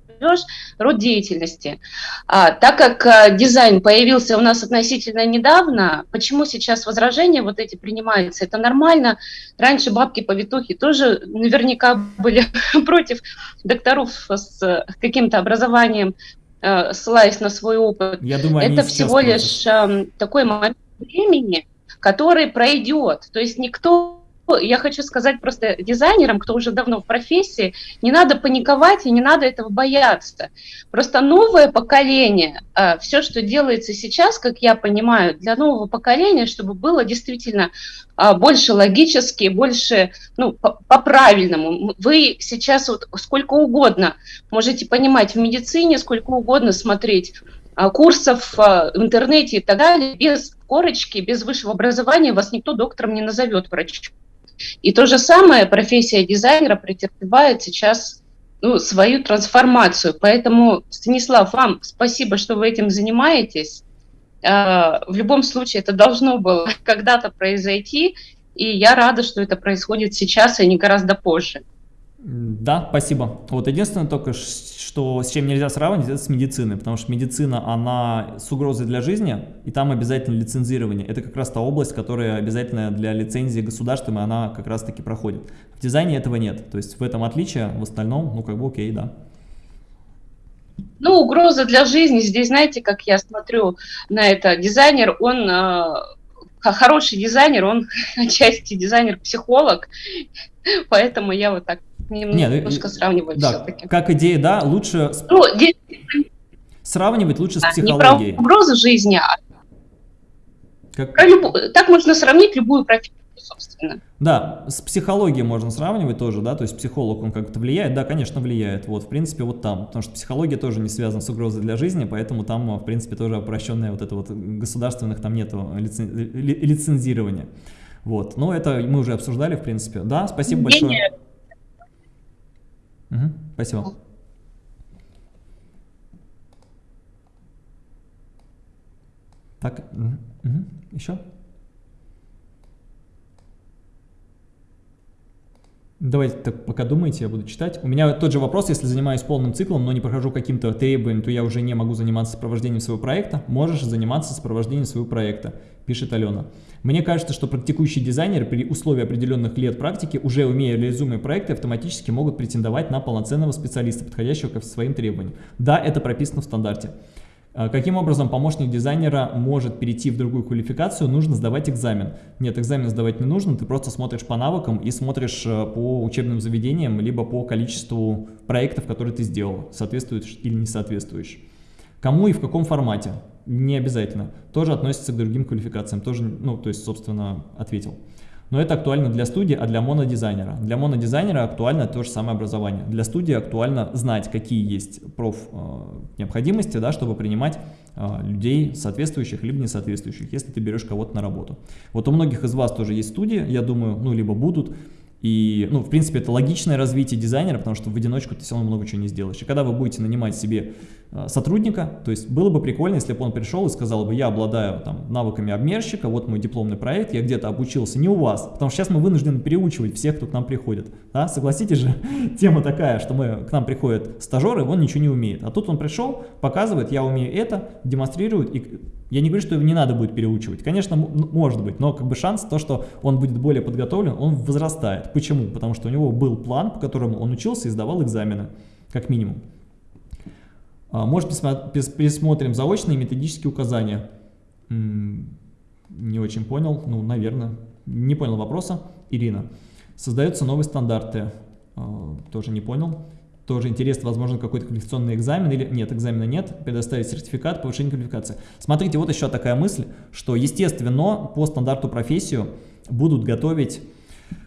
род деятельности. А, так как а, дизайн появился у нас относительно недавно, почему сейчас возражения вот эти принимаются? Это нормально. Раньше бабки-повитухи тоже наверняка были против докторов с каким-то образованием, а, ссылаясь на свой опыт. Я думаю, Это всего лишь а, такой момент времени, который пройдет. То есть никто я хочу сказать просто дизайнерам, кто уже давно в профессии, не надо паниковать и не надо этого бояться. Просто новое поколение, а, все, что делается сейчас, как я понимаю, для нового поколения, чтобы было действительно а, больше логически, больше ну, по-правильному. Вы сейчас вот сколько угодно можете понимать в медицине, сколько угодно смотреть а, курсов в интернете и так далее, без корочки, без высшего образования вас никто доктором не назовет врачом. И то же самое профессия дизайнера претерпевает сейчас ну, свою трансформацию. Поэтому, Станислав, вам спасибо, что вы этим занимаетесь. А, в любом случае, это должно было когда-то произойти, и я рада, что это происходит сейчас, а не гораздо позже. Да, спасибо. Вот единственное только, что с чем нельзя сравнивать, это с медициной, потому что медицина, она с угрозой для жизни, и там обязательно лицензирование. Это как раз та область, которая обязательно для лицензии государством, и она как раз таки проходит. В дизайне этого нет, то есть в этом отличие, в остальном, ну как бы окей, да. Ну, угроза для жизни, здесь, знаете, как я смотрю на это, дизайнер, он э, хороший дизайнер, он отчасти дизайнер-психолог, поэтому я вот так немножко Нет, сравнивать да, все-таки. Как идея, да, лучше... Ну, сравнивать лучше да, с психологией. Не про угрозу жизни, а как... про люб... так можно сравнить любую профессию. Собственно. Да, с психологией можно сравнивать тоже, да, то есть психолог, он как-то влияет, да, конечно, влияет, вот, в принципе, вот там, потому что психология тоже не связана с угрозой для жизни, поэтому там, в принципе, тоже упрощенное вот это вот государственных там нету лицен... лицензирования, вот, но это мы уже обсуждали, в принципе, да, спасибо большое. Угу, спасибо. Так, угу, угу. еще? Давайте так пока думаете, я буду читать. У меня тот же вопрос, если занимаюсь полным циклом, но не прохожу каким-то требованиям, то я уже не могу заниматься сопровождением своего проекта. Можешь заниматься сопровождением своего проекта, пишет Алена. Мне кажется, что практикующие дизайнеры при условии определенных лет практики, уже умея реализуемые проекты, автоматически могут претендовать на полноценного специалиста, подходящего к своим требованиям. Да, это прописано в стандарте. А каким образом помощник дизайнера может перейти в другую квалификацию? Нужно сдавать экзамен. Нет, экзамен сдавать не нужно, ты просто смотришь по навыкам и смотришь э, по учебным заведениям, либо по количеству проектов, которые ты сделал, соответствуешь или не соответствуешь. Кому и в каком формате? Не обязательно. Тоже относится к другим квалификациям, тоже, ну, то есть, собственно, ответил. Но это актуально для студии, а для монодизайнера. Для монодизайнера актуально то же самое образование. Для студии актуально знать, какие есть проф э, необходимости, да, чтобы принимать э, людей соответствующих либо несоответствующих, если ты берешь кого-то на работу. Вот у многих из вас тоже есть студии, я думаю, ну, либо будут, и, ну, в принципе, это логичное развитие дизайнера, потому что в одиночку ты все равно много чего не сделаешь. И когда вы будете нанимать себе э, сотрудника, то есть было бы прикольно, если бы он пришел и сказал бы, я обладаю там навыками обмерщика, вот мой дипломный проект, я где-то обучился, не у вас, потому что сейчас мы вынуждены переучивать всех, кто к нам приходит. Да? Согласитесь же, тема такая, что мы, к нам приходят стажеры, он ничего не умеет. А тут он пришел, показывает, я умею это, демонстрирует, и я не говорю, что его не надо будет переучивать. Конечно, может быть, но как бы шанс, то, что он будет более подготовлен, он возрастает. Почему? Потому что у него был план, по которому он учился и сдавал экзамены, как минимум. А, может, пересмотрим заочные методические указания. Не очень понял, ну, наверное. Не понял вопроса. Ирина. Создаются новые стандарты. А, тоже не понял тоже интересно, возможно, какой-то квалификационный экзамен, или нет, экзамена нет, предоставить сертификат повышения квалификации. Смотрите, вот еще такая мысль, что, естественно, по стандарту профессию будут готовить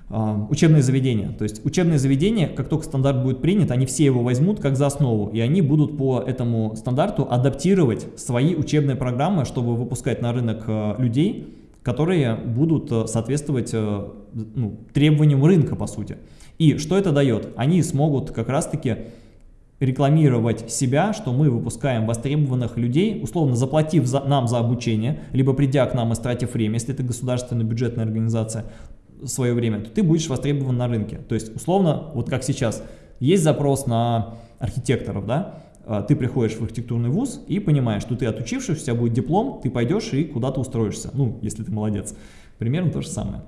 э, учебные заведения. То есть учебные заведения, как только стандарт будет принят, они все его возьмут как за основу, и они будут по этому стандарту адаптировать свои учебные программы, чтобы выпускать на рынок э, людей, которые будут э, соответствовать ну, требованиям рынка, по сути. И что это дает? Они смогут как раз-таки рекламировать себя, что мы выпускаем востребованных людей, условно заплатив за, нам за обучение, либо придя к нам и стратив время, если это государственная бюджетная организация, свое время, то ты будешь востребован на рынке. То есть, условно, вот как сейчас, есть запрос на архитекторов, да, а, ты приходишь в архитектурный вуз и понимаешь, что ты отучившись, у тебя будет диплом, ты пойдешь и куда-то устроишься, ну, если ты молодец. Примерно то же самое.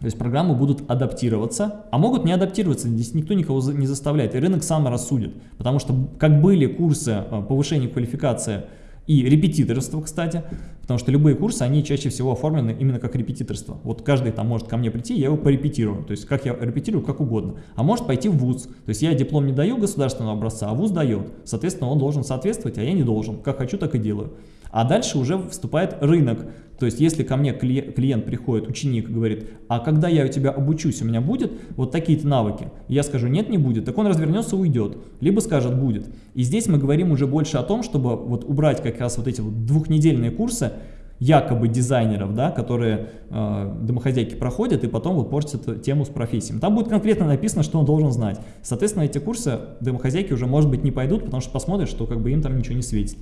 То есть программы будут адаптироваться, а могут не адаптироваться, здесь никто никого не заставляет, и рынок сам рассудит. Потому что как были курсы э, повышения квалификации и репетиторство, кстати, потому что любые курсы, они чаще всего оформлены именно как репетиторство. Вот каждый там может ко мне прийти, я его порепетирую, то есть как я репетирую, как угодно. А может пойти в ВУЗ, то есть я диплом не даю государственного образца, а ВУЗ дает. Соответственно, он должен соответствовать, а я не должен. Как хочу, так и делаю. А дальше уже вступает рынок. То есть, если ко мне клиент приходит, ученик, говорит, а когда я у тебя обучусь, у меня будет вот такие-то навыки? Я скажу, нет, не будет. Так он развернется уйдет. Либо скажет, будет. И здесь мы говорим уже больше о том, чтобы вот убрать как раз вот эти вот двухнедельные курсы, якобы дизайнеров, да, которые э, домохозяйки проходят и потом вот портят тему с профессией. Там будет конкретно написано, что он должен знать. Соответственно, эти курсы домохозяйки уже, может быть, не пойдут, потому что посмотрят, что как бы им там ничего не светит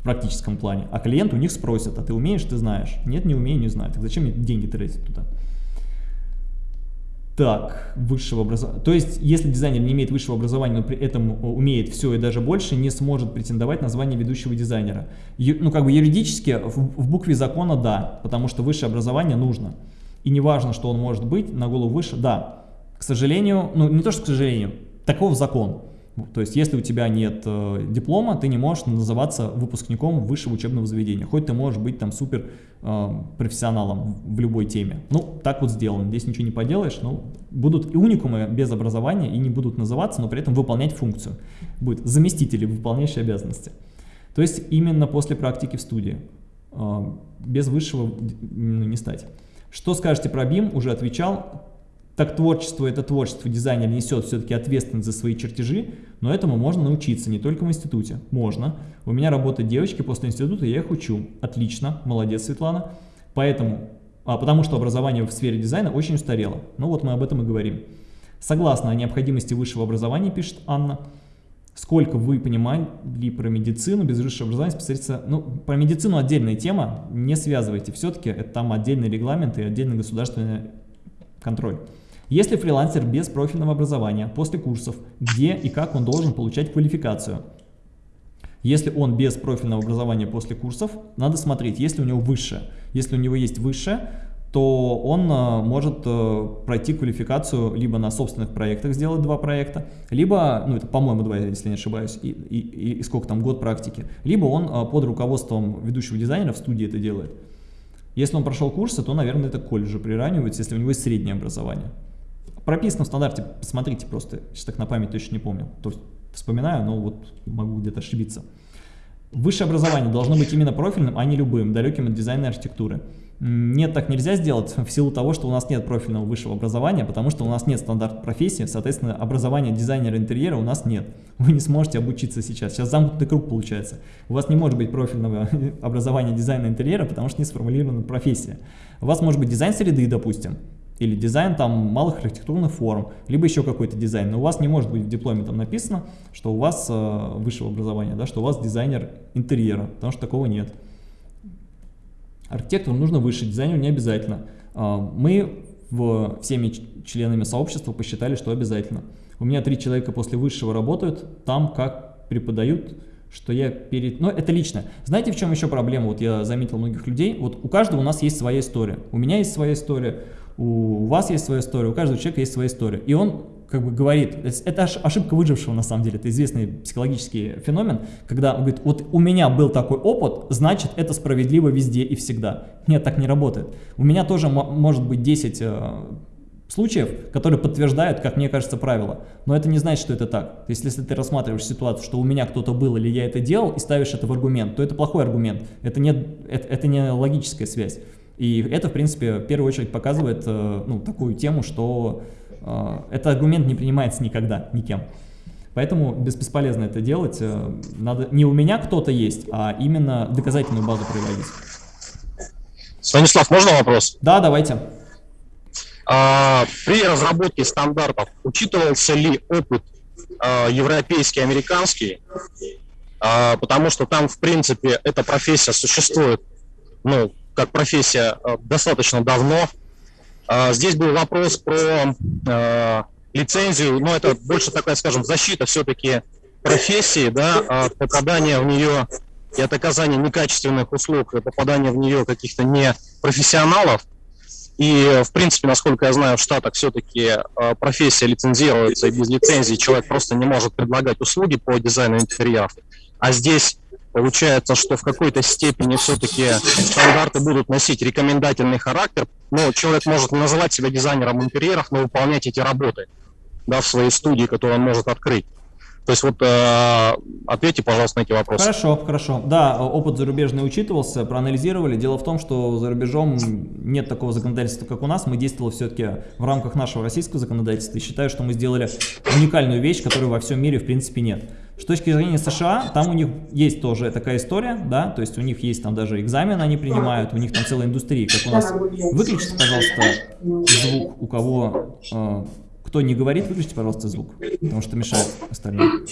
в практическом плане. А клиент у них спросит, а ты умеешь, ты знаешь. Нет, не умею, не знаю. Так зачем мне деньги тратить туда? Так, высшего образования. То есть, если дизайнер не имеет высшего образования, но при этом умеет все и даже больше, не сможет претендовать на звание ведущего дизайнера. Ну, как бы юридически, в букве закона да, потому что высшее образование нужно. И не важно, что он может быть, на голову выше, да. К сожалению, ну не то, что к сожалению, таков закон. То есть, если у тебя нет э, диплома, ты не можешь называться выпускником высшего учебного заведения. Хоть ты можешь быть там супер э, профессионалом в любой теме. Ну, так вот сделано. Здесь ничего не поделаешь. Ну, будут и уникумы без образования и не будут называться, но при этом выполнять функцию. Будет заместители, выполняющие обязанности. То есть, именно после практики в студии. Э, без высшего ну, не стать. Что скажете про BIM? Уже отвечал. Так творчество, это творчество, дизайнер несет все-таки ответственность за свои чертежи, но этому можно научиться не только в институте. Можно. У меня работают девочки после института, я их учу. Отлично, молодец, Светлана. Поэтому, а, потому что образование в сфере дизайна очень устарело. Ну вот мы об этом и говорим. Согласно о необходимости высшего образования, пишет Анна, сколько вы понимали про медицину, без высшего образования специалиста, ну, про медицину отдельная тема, не связывайте, все-таки это там отдельный регламент и отдельный государственный контроль. Если фрилансер без профильного образования, после курсов, где и как он должен получать квалификацию? Если он без профильного образования после курсов, надо смотреть, если у него высшее. Если у него есть высшее, то он э, может э, пройти квалификацию либо на собственных проектах, сделать два проекта, либо, ну это по-моему два, если не ошибаюсь, и, и, и сколько там, год практики, либо он э, под руководством ведущего дизайнера в студии это делает. Если он прошел курсы, то, наверное, это колледж приравнивается, если у него есть среднее образование. Прописано в стандарте, посмотрите просто, сейчас так на память точно не помню, то есть вспоминаю, но вот могу где-то ошибиться. Высшее образование должно быть именно профильным, а не любым, далеким от дизайна и архитектуры. Нет, так нельзя сделать в силу того, что у нас нет профильного высшего образования, потому что у нас нет стандарт профессии, соответственно, образования дизайнера интерьера у нас нет. Вы не сможете обучиться сейчас. Сейчас замкнутый круг получается. У вас не может быть профильного образования дизайна интерьера, потому что не сформулирована профессия. У вас может быть дизайн среды, допустим, или дизайн там малых архитектурных форм, либо еще какой-то дизайн. Но у вас не может быть в дипломе там написано, что у вас э, высшего образования, да, что у вас дизайнер интерьера, потому что такого нет. Архитектору нужно выше, дизайнеру не обязательно. А, мы в, всеми членами сообщества посчитали, что обязательно. У меня три человека после высшего работают, там как преподают, что я перед... Ну, это лично. Знаете, в чем еще проблема? Вот я заметил многих людей. Вот у каждого у нас есть своя история. У меня есть своя история, у вас есть своя история, у каждого человека есть своя история. И он как бы говорит, это ошибка выжившего на самом деле, это известный психологический феномен, когда он говорит, вот у меня был такой опыт, значит это справедливо везде и всегда. Нет, так не работает. У меня тоже может быть 10 э, случаев, которые подтверждают, как мне кажется, правило. Но это не значит, что это так. То есть, если ты рассматриваешь ситуацию, что у меня кто-то был или я это делал, и ставишь это в аргумент, то это плохой аргумент. Это не, это, это не логическая связь. И это, в принципе, в первую очередь показывает э, ну, такую тему, что а, этот аргумент не принимается никогда, никем. Поэтому бесполезно это делать. Э, надо не у меня кто-то есть, а именно доказательную базу приводить. Станислав, можно вопрос? Да, давайте. А, при разработке стандартов учитывался ли опыт а, европейский, американский? А, потому что там, в принципе, эта профессия существует, ну, как профессия а, достаточно давно, а, здесь был вопрос про а, лицензию, но это больше такая, скажем, защита все-таки профессии, да, от попадания в нее и от оказания некачественных услуг, и попадания в нее каких-то непрофессионалов. И, в принципе, насколько я знаю, в Штатах все-таки а, профессия лицензируется, и без лицензии человек просто не может предлагать услуги по дизайну интерьеров. А здесь Получается, что в какой-то степени все-таки стандарты будут носить рекомендательный характер. Но человек может не называть себя дизайнером интерьеров, но выполнять эти работы да, в своей студии, которую он может открыть. То есть вот э, ответьте, пожалуйста, на эти вопросы. Хорошо, хорошо. Да, опыт зарубежный учитывался, проанализировали. Дело в том, что за рубежом нет такого законодательства, как у нас. Мы действовали все-таки в рамках нашего российского законодательства. И считаю, что мы сделали уникальную вещь, которой во всем мире в принципе нет. С точки зрения США, там у них есть тоже такая история, да, то есть у них есть там даже экзамены они принимают, у них там целая индустрия, как у нас. Выключите, пожалуйста, звук, у кого, э, кто не говорит, выключите, пожалуйста, звук, потому что мешает остальным.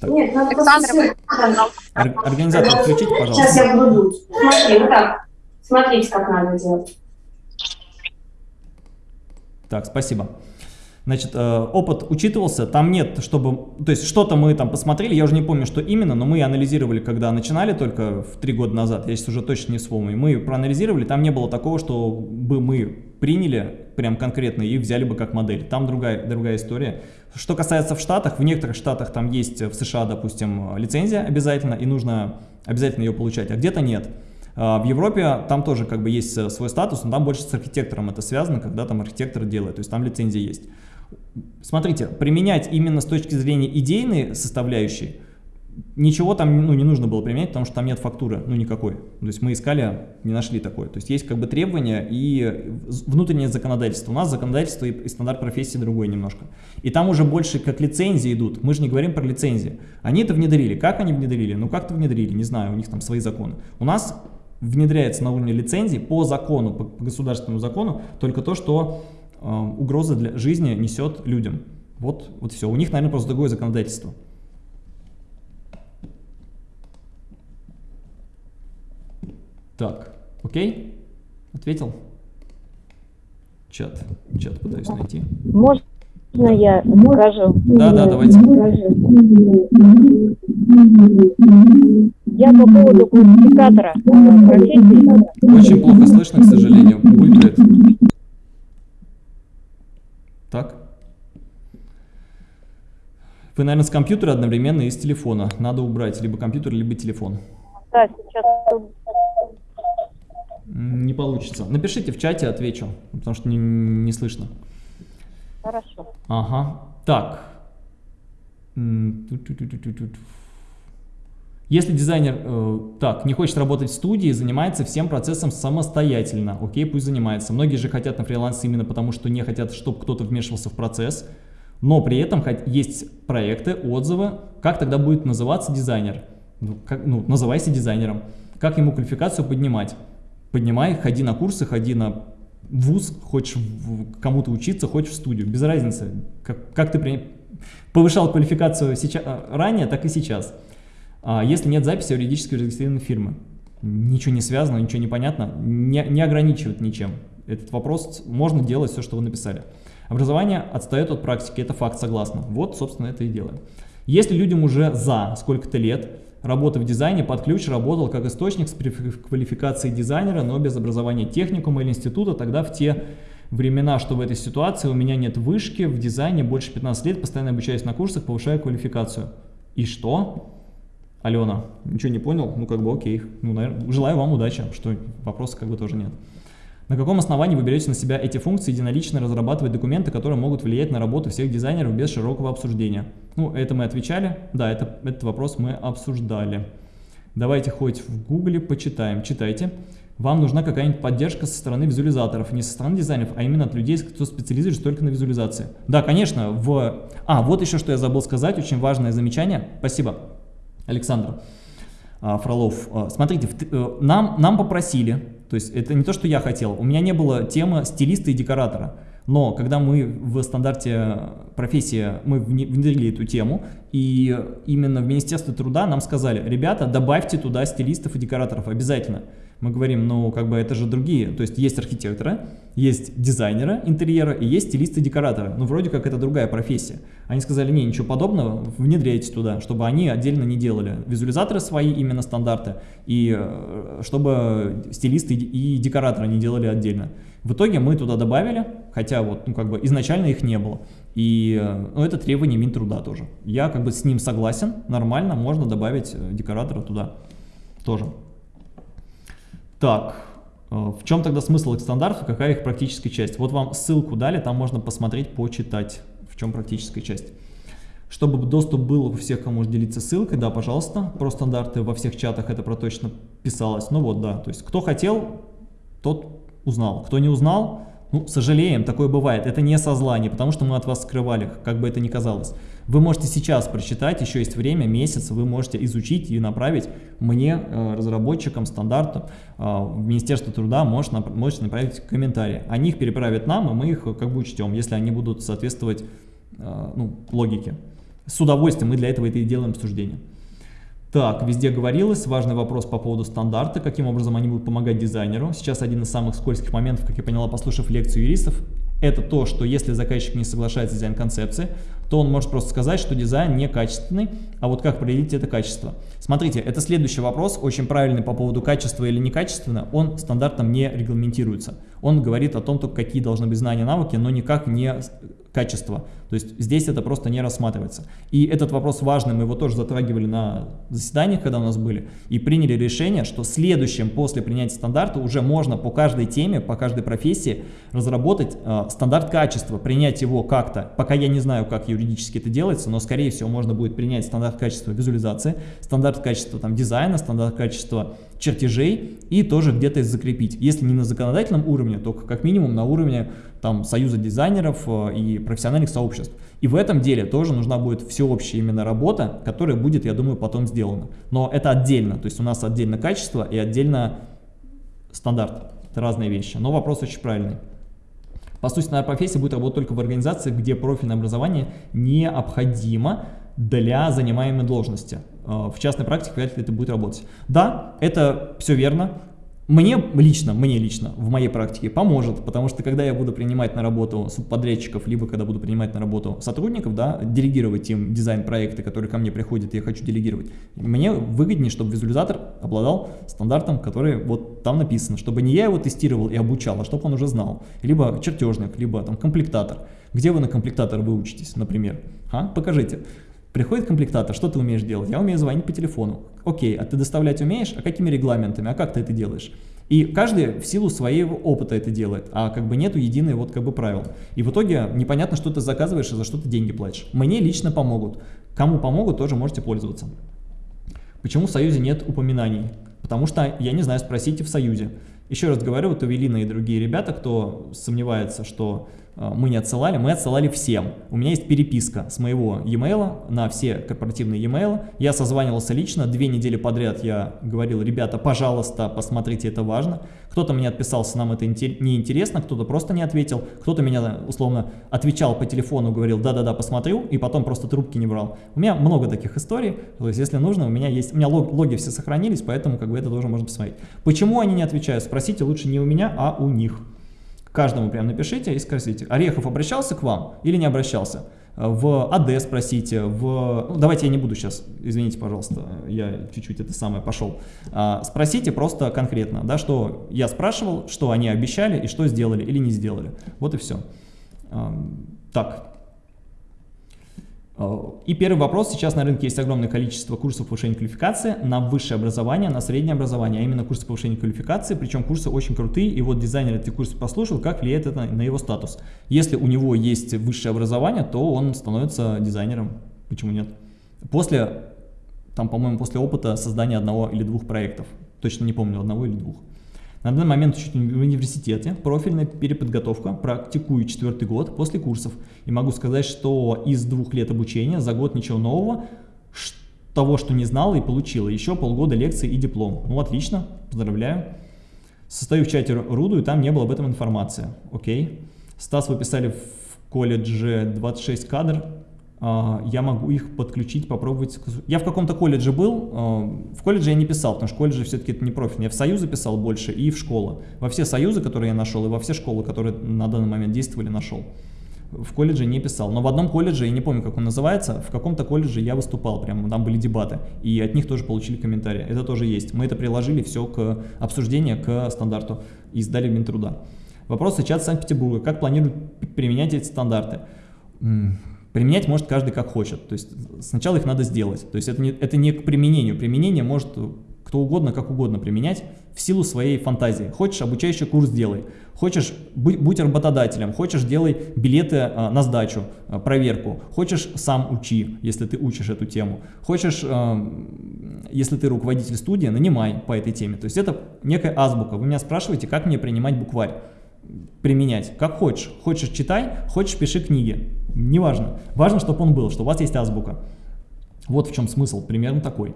Так. Нет, Александр, Организатор, включите, пожалуйста. Сейчас я буду. Смотри, вот так. Смотрите, как надо делать. Так, спасибо. Значит, э, опыт учитывался, там нет, чтобы, то есть что-то мы там посмотрели, я уже не помню, что именно, но мы анализировали, когда начинали только в три года назад, я сейчас уже точно не вспомню, мы проанализировали, там не было такого, что бы мы приняли прям конкретно и взяли бы как модель, там другая, другая история. Что касается в Штатах, в некоторых Штатах там есть, в США, допустим, лицензия обязательно, и нужно обязательно ее получать, а где-то нет. А, в Европе там тоже как бы есть э, свой статус, но там больше с архитектором это связано, когда там архитектор делает, то есть там лицензия есть. Смотрите, применять именно с точки зрения идейной составляющей, ничего там ну, не нужно было применять, потому что там нет фактуры, ну никакой. То есть мы искали, не нашли такое. То есть есть как бы требования и внутреннее законодательство. У нас законодательство и, и стандарт профессии другой немножко. И там уже больше как лицензии идут. Мы же не говорим про лицензии. Они это внедрили. Как они внедрили? Ну как-то внедрили, не знаю, у них там свои законы. У нас внедряется на уровне лицензии по закону, по, по государственному закону, только то, что э, угроза для жизни несет людям. Вот, вот все. У них, наверное, просто другое законодательство. Так, окей? Ответил? Чат. Чат пытаюсь найти. Можно я скажу? Да, да, давайте. Я по поводу классификатора э, профессии. Очень плохо слышно, к сожалению. Булькает. Так. Вы, наверное, с компьютера одновременно и с телефона. Надо убрать либо компьютер, либо телефон. Да, сейчас не получится. Напишите в чате, отвечу, потому что не, не слышно. Хорошо. Ага. Так. Если дизайнер э, так не хочет работать в студии, занимается всем процессом самостоятельно, окей, пусть занимается. Многие же хотят на фрилансе именно потому, что не хотят, чтобы кто-то вмешивался в процесс, но при этом есть проекты, отзывы. Как тогда будет называться дизайнер? Ну, как, ну, называйся дизайнером. Как ему квалификацию поднимать? поднимай, ходи на курсы, ходи на вуз, хочешь кому-то учиться, хочешь в студию, без разницы, как, как ты при... повышал квалификацию сейчас, ранее, так и сейчас. А если нет записи юридически зарегистрированной фирмы, ничего не связано, ничего не понятно, не, не ограничивает ничем. Этот вопрос можно делать все, что вы написали. Образование отстает от практики, это факт, согласна. Вот, собственно, это и делаем. Если людям уже за сколько-то лет, работы в дизайне под ключ работал как источник с квалификацией дизайнера, но без образования техникума или института, тогда в те времена, что в этой ситуации у меня нет вышки в дизайне больше 15 лет, постоянно обучаюсь на курсах, повышаю квалификацию. И что? Алена, ничего не понял? Ну как бы окей, ну, наверное, желаю вам удачи, что вопроса как бы тоже нет. На каком основании вы берете на себя эти функции единолично разрабатывать документы, которые могут влиять на работу всех дизайнеров без широкого обсуждения? Ну, это мы отвечали. Да, это, этот вопрос мы обсуждали. Давайте хоть в гугле почитаем. Читайте. Вам нужна какая-нибудь поддержка со стороны визуализаторов, не со стороны дизайнеров, а именно от людей, кто специализируется только на визуализации. Да, конечно, в... А, вот еще что я забыл сказать, очень важное замечание. Спасибо, Александр а, Фролов. А, смотрите. Э, нам, нам попросили то есть это не то, что я хотел. У меня не было темы стилиста и декоратора. Но когда мы в стандарте профессии, мы внедрили эту тему, и именно в Министерстве труда нам сказали, ребята, добавьте туда стилистов и декораторов обязательно мы говорим, ну, как бы это же другие, то есть есть архитекторы, есть дизайнеры интерьера и есть стилисты-декораторы, ну, вроде как это другая профессия. Они сказали, не, ничего подобного, внедряйте туда, чтобы они отдельно не делали визуализаторы свои, именно стандарты, и э, чтобы стилисты и декораторы не делали отдельно. В итоге мы туда добавили, хотя вот, ну, как бы изначально их не было. И э, ну, это требование Минтруда тоже. Я как бы с ним согласен, нормально, можно добавить э, декоратора туда тоже. Так, э, в чем тогда смысл их стандартов, какая их практическая часть? Вот вам ссылку дали, там можно посмотреть, почитать, в чем практическая часть. Чтобы доступ был у всех, кому делиться ссылкой, да, пожалуйста, про стандарты во всех чатах это про точно писалось. Ну вот, да, то есть кто хотел, тот узнал. Кто не узнал, ну, сожалеем, такое бывает. Это не со зла, не потому что мы от вас скрывали, как бы это ни казалось. Вы можете сейчас прочитать, еще есть время, месяц, вы можете изучить и направить мне, э, разработчикам стандарта, э, в Министерство труда, можете, можете направить комментарии. Они их переправят нам, и мы их как бы учтем, если они будут соответствовать э, ну, логике. С удовольствием мы для этого это и делаем обсуждение. Так, везде говорилось, важный вопрос по поводу стандарта, каким образом они будут помогать дизайнеру. Сейчас один из самых скользких моментов, как я поняла, послушав лекцию юристов, это то, что если заказчик не соглашается с дизайн-концепцией, то он может просто сказать, что дизайн некачественный, а вот как определить это качество? Смотрите, это следующий вопрос, очень правильный по поводу качества или некачественно, он стандартом не регламентируется. Он говорит о том, только какие должны быть знания, навыки, но никак не качество. То есть здесь это просто не рассматривается. И этот вопрос важный, мы его тоже затрагивали на заседаниях, когда у нас были, и приняли решение, что следующим после принятия стандарта уже можно по каждой теме, по каждой профессии разработать э, стандарт качества, принять его как-то, пока я не знаю, как юридически это делается, но скорее всего можно будет принять стандарт качества визуализации, стандарт качества там, дизайна, стандарт качества чертежей и тоже где-то закрепить. Если не на законодательном уровне, то как минимум на уровне там, союза дизайнеров э, и профессиональных сообществ. И в этом деле тоже нужна будет всеобщая именно работа, которая будет, я думаю, потом сделана. Но это отдельно, то есть у нас отдельно качество и отдельно стандарт. Это разные вещи, но вопрос очень правильный. По сути, наверное, профессия будет работать только в организации, где профильное образование необходимо для занимаемой должности. Э, в частной практике вряд ли это будет работать. Да, это все верно. Мне лично, мне лично в моей практике поможет, потому что когда я буду принимать на работу субподрядчиков, либо когда буду принимать на работу сотрудников, да, делегировать им дизайн-проекты, которые ко мне приходят, я хочу делегировать, мне выгоднее, чтобы визуализатор обладал стандартом, который вот там написано, чтобы не я его тестировал и обучал, а чтобы он уже знал. Либо чертежник, либо там комплектатор. Где вы на комплектатор выучитесь, например? А? Покажите. Приходит комплектатор, что ты умеешь делать? Я умею звонить по телефону. Окей, а ты доставлять умеешь? А какими регламентами? А как ты это делаешь? И каждый в силу своего опыта это делает, а как бы нету единой вот как бы правил. И в итоге непонятно, что ты заказываешь и за что ты деньги платишь. Мне лично помогут. Кому помогут, тоже можете пользоваться. Почему в Союзе нет упоминаний? Потому что, я не знаю, спросите в Союзе. Еще раз говорю, вот Эвелина и другие ребята, кто сомневается, что мы не отсылали, мы отсылали всем. У меня есть переписка с моего e-mail на все корпоративные e-mail. Я созванивался лично, две недели подряд я говорил, ребята, пожалуйста, посмотрите, это важно. Кто-то мне отписался, нам это неинтересно, кто-то просто не ответил, кто-то меня условно отвечал по телефону, говорил, да-да-да, посмотрю, и потом просто трубки не брал. У меня много таких историй, то есть если нужно, у меня есть, у меня логи все сохранились, поэтому как бы это тоже можно посмотреть. Почему они не отвечают? Спросите лучше не у меня, а у них. Каждому прям напишите и спросите, Орехов обращался к вам или не обращался? в АД спросите, в... Ну, давайте я не буду сейчас, извините, пожалуйста, я чуть-чуть это самое пошел. А, спросите просто конкретно, да, что я спрашивал, что они обещали и что сделали или не сделали. Вот и все. А, так, и первый вопрос. Сейчас на рынке есть огромное количество курсов повышения квалификации на высшее образование, на среднее образование, а именно курсы повышения квалификации, причем курсы очень крутые, и вот дизайнер эти курсы послушал, как влияет это на его статус. Если у него есть высшее образование, то он становится дизайнером. Почему нет? После, там, по-моему, после опыта создания одного или двух проектов. Точно не помню, одного или двух. На данный момент учусь в университете, профильная переподготовка, практикую четвертый год после курсов. И могу сказать, что из двух лет обучения за год ничего нового, того, что не знала и получила. Еще полгода лекций и диплом. Ну, отлично, поздравляю. Состою в чате РУДу, и там не было об этом информации. Окей. Стас вы писали в колледже 26 кадр. А, я могу их подключить, попробовать. Я в каком-то колледже был, а, в колледже я не писал, потому что колледже все-таки это не профиль. Я в союзы писал больше и в школы. Во все союзы, которые я нашел, и во все школы, которые на данный момент действовали, нашел. В колледже не писал. Но в одном колледже, я не помню, как он называется, в каком-то колледже я выступал, прямо там были дебаты. И от них тоже получили комментарии. Это тоже есть. Мы это приложили все к обсуждению, к стандарту и сдали в Минтруда. Вопрос чат Санкт-Петербурга. Как планируют применять эти стандарты? Применять может каждый как хочет, то есть сначала их надо сделать. То есть это не, это не к применению, применение может кто угодно, как угодно применять в силу своей фантазии. Хочешь обучающий курс делай, хочешь будь, будь работодателем, хочешь делай билеты а, на сдачу, а, проверку, хочешь сам учи, если ты учишь эту тему, хочешь, а, если ты руководитель студии, нанимай по этой теме. То есть это некая азбука. Вы меня спрашиваете, как мне принимать букварь применять, как хочешь. Хочешь читай, хочешь пиши книги, неважно. Важно, чтобы он был, что у вас есть азбука. Вот в чем смысл, примерно такой.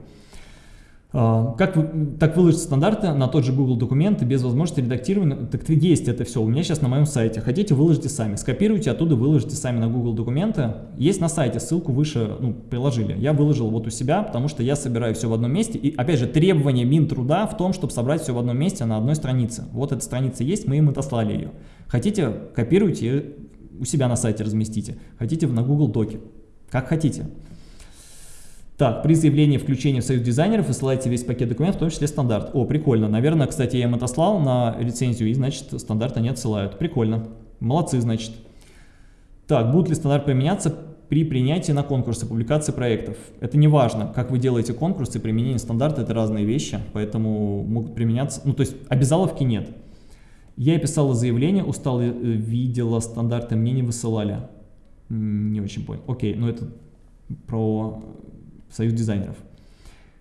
А, как так выложить стандарты на тот же Google документы без возможности редактирования? Так есть это все. У меня сейчас на моем сайте. Хотите, выложите сами. Скопируйте, оттуда выложите сами на Google документы. Есть на сайте, ссылку выше ну, приложили. Я выложил вот у себя, потому что я собираю все в одном месте. И опять же, требование Минтруда в том, чтобы собрать все в одном месте на одной странице. Вот эта страница есть, мы им отослали ее. Хотите, копируйте, у себя на сайте разместите. Хотите на Google Доке. Как хотите. Так, при заявлении включения в союз дизайнеров высылайте весь пакет документов, в том числе стандарт. О, прикольно. Наверное, кстати, я им отослал на лицензию, и, значит, стандарта не отсылают. Прикольно. Молодцы, значит. Так, будет ли стандарт применяться при принятии на конкурсы, публикации проектов? Это не важно, как вы делаете конкурсы, применение стандарта – это разные вещи, поэтому могут применяться, ну, то есть обязаловки нет. Я писала заявление, устал, э, видела стандарты, мне не высылали. Не очень понял. Окей, но это про союз дизайнеров.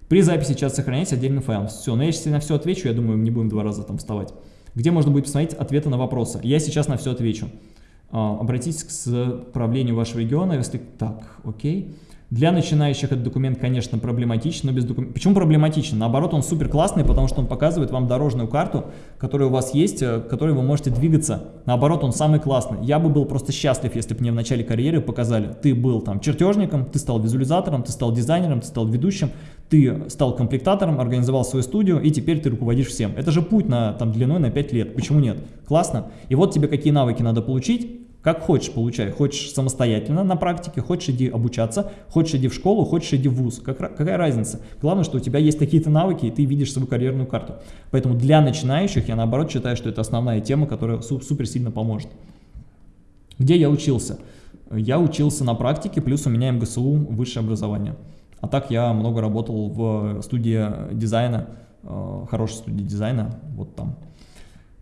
При записи чат сохраняйте отдельный файл. Все, но я сейчас на все отвечу, я думаю, не будем два раза там вставать. Где можно будет посмотреть ответы на вопросы? Я сейчас на все отвечу. А, обратитесь к правлению вашего региона, если... Так, окей. Для начинающих этот документ, конечно, проблематичен, но без документа... Почему проблематичен? Наоборот, он супер классный, потому что он показывает вам дорожную карту, которая у вас есть, э, которой вы можете двигаться. Наоборот, он самый классный. Я бы был просто счастлив, если бы мне в начале карьеры показали, ты был там чертежником, ты стал визуализатором, ты стал дизайнером, ты стал ведущим, ты стал комплектатором, организовал свою студию, и теперь ты руководишь всем. Это же путь на, там, длиной на 5 лет. Почему нет? Классно. И вот тебе какие навыки надо получить, как хочешь получай. Хочешь самостоятельно на практике, хочешь иди обучаться, хочешь иди в школу, хочешь иди в ВУЗ. Как, какая разница? Главное, что у тебя есть какие-то навыки, и ты видишь свою карьерную карту. Поэтому для начинающих я наоборот считаю, что это основная тема, которая супер сильно поможет. Где я учился? Я учился на практике, плюс у меня МГСУ, высшее образование. А так я много работал в студии дизайна, э, хорошей студии дизайна, вот там.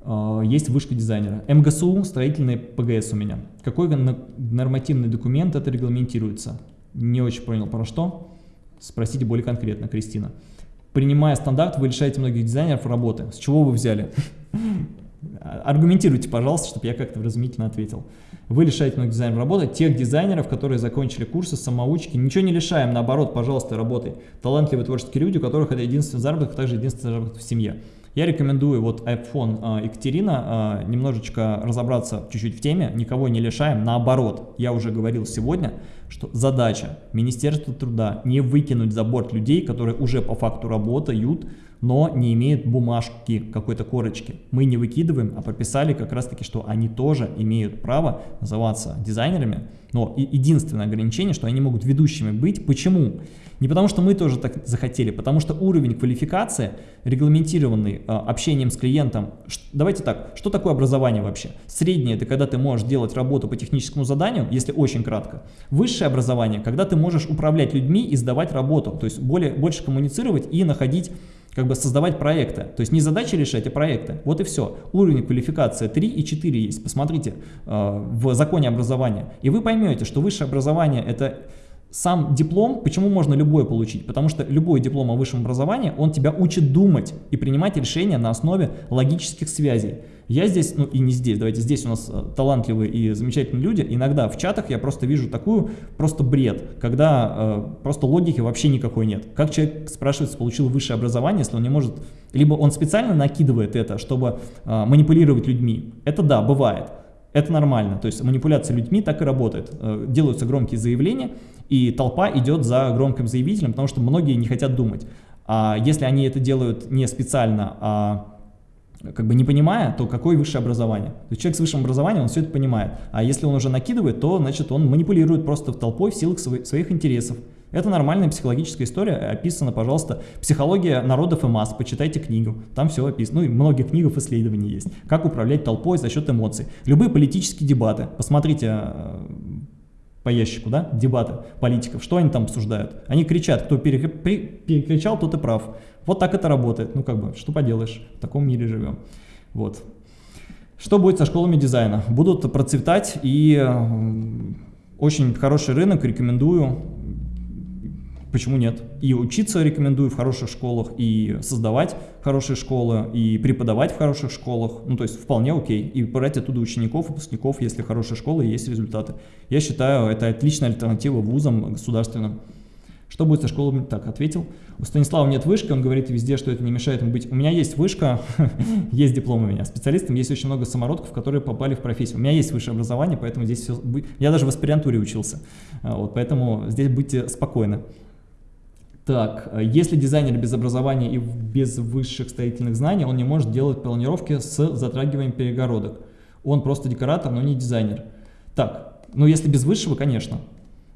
Э, есть вышка дизайнера. МГСУ, строительный ПГС у меня. Какой нормативный документ это регламентируется? Не очень понял про что. Спросите более конкретно, Кристина. Принимая стандарт, вы лишаете многих дизайнеров работы. С чего вы взяли? Аргументируйте, пожалуйста, чтобы я как-то вразумительно ответил. Вы лишаете многих дизайнеров работы, тех дизайнеров, которые закончили курсы самоучки. Ничего не лишаем, наоборот, пожалуйста, работай. Талантливые творческие люди, у которых это единственный заработок, а также единственный заработок в семье. Я рекомендую вот iPhone э, Екатерина э, немножечко разобраться чуть-чуть в теме, никого не лишаем, наоборот, я уже говорил сегодня, что задача Министерства труда не выкинуть за борт людей, которые уже по факту работают, но не имеют бумажки, какой-то корочки. Мы не выкидываем, а прописали как раз таки, что они тоже имеют право называться дизайнерами, но единственное ограничение, что они могут ведущими быть. Почему? Не потому, что мы тоже так захотели, потому что уровень квалификации, регламентированный э, общением с клиентом, давайте так, что такое образование вообще? Среднее – это когда ты можешь делать работу по техническому заданию, если очень кратко. Высшее образование – когда ты можешь управлять людьми и сдавать работу, то есть более, больше коммуницировать и находить как бы создавать проекты. То есть не задачи решать, а проекты. Вот и все. Уровень квалификации 3 и 4 есть. Посмотрите э, в законе образования. И вы поймете, что высшее образование это сам диплом, почему можно любой получить? Потому что любой диплом о высшем образовании, он тебя учит думать и принимать решения на основе логических связей. Я здесь, ну и не здесь, давайте здесь у нас э, талантливые и замечательные люди, иногда в чатах я просто вижу такую, просто бред, когда э, просто логики вообще никакой нет. Как человек, спрашивается, получил высшее образование, если он не может, либо он специально накидывает это, чтобы э, манипулировать людьми. Это да, бывает. Это нормально, то есть манипуляция людьми так и работает. Э, делаются громкие заявления, и толпа идет за громким заявителем, потому что многие не хотят думать. А если они это делают не специально, а как бы не понимая, то какое высшее образование? То есть человек с высшим образованием, он все это понимает. А если он уже накидывает, то значит он манипулирует просто толпой в силах своих интересов. Это нормальная психологическая история, описана, пожалуйста, «Психология народов и масс», почитайте книгу, там все описано, ну и многих книгов исследований есть. Как управлять толпой за счет эмоций. Любые политические дебаты, посмотрите э, по ящику, да, дебаты политиков, что они там обсуждают? Они кричат, кто перекричал, тот и прав. Вот так это работает. Ну, как бы, что поделаешь, в таком мире живем. Вот. Что будет со школами дизайна? Будут процветать и очень хороший рынок, рекомендую. Почему нет? И учиться рекомендую в хороших школах, и создавать хорошие школы, и преподавать в хороших школах. Ну, то есть вполне окей. И брать оттуда учеников, выпускников, если хорошая школа и есть результаты. Я считаю, это отличная альтернатива вузам государственным. Что будет со школами? Так, ответил. У Станислава нет вышки, он говорит везде, что это не мешает ему быть. У меня есть вышка, есть диплом у меня. Специалистам есть очень много самородков, которые попали в профессию. У меня есть высшее образование, поэтому здесь все... Я даже в аспирантуре учился, а, вот, поэтому здесь будьте спокойны. Так, если дизайнер без образования и без высших строительных знаний, он не может делать планировки с затрагиванием перегородок. Он просто декоратор, но не дизайнер. Так, ну если без высшего, конечно.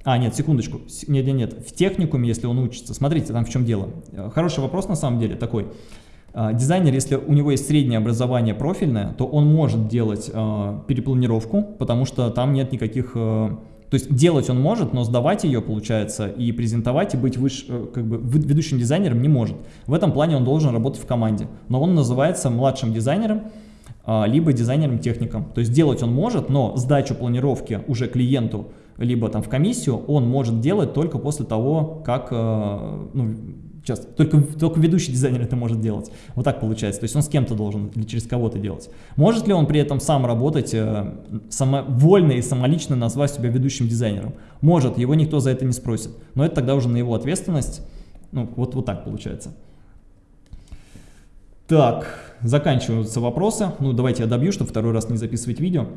А, нет, секундочку. Нет, нет, нет. В техникуме, если он учится, смотрите, там в чем дело. Э, хороший вопрос на самом деле такой. А, дизайнер, если у него есть среднее образование профильное, то он может делать э, перепланировку, потому что там нет никаких... То есть делать он может, но сдавать ее, получается, и презентовать, и быть выше, э, как бы ведущим дизайнером не может. В этом плане он должен работать в команде. Но он называется младшим дизайнером, э, либо дизайнером-техником. То есть делать он может, но сдачу планировки уже клиенту либо там в комиссию, он может делать только после того, как, э, ну, сейчас, только, только ведущий дизайнер это может делать. Вот так получается. То есть он с кем-то должен или через кого-то делать. Может ли он при этом сам работать, э, само, вольно и самолично назвать себя ведущим дизайнером? Может, его никто за это не спросит. Но это тогда уже на его ответственность. Ну, вот, вот так получается. Так, заканчиваются вопросы. Ну, давайте я добью, чтобы второй раз не записывать видео.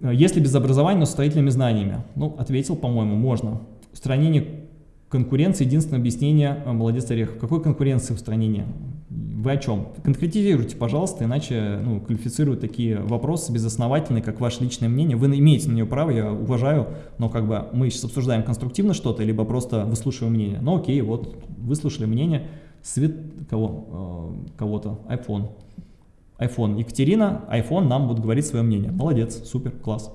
Если без образования, но с строительными знаниями? Ну, ответил, по-моему, можно. Устранение Конкуренция, единственное объяснение, э, молодец Орех. Какой конкуренции в устранении? Вы о чем? Конкретизируйте, пожалуйста, иначе ну, квалифицируют такие вопросы безосновательные, как ваше личное мнение. Вы имеете на нее право, я уважаю, но как бы мы сейчас обсуждаем конструктивно что-то, либо просто выслушиваем мнение. Ну окей, вот выслушали мнение свет кого? Э, кого-то, iPhone. iPhone. Екатерина, iPhone нам будет говорить свое мнение. Молодец, супер, класс.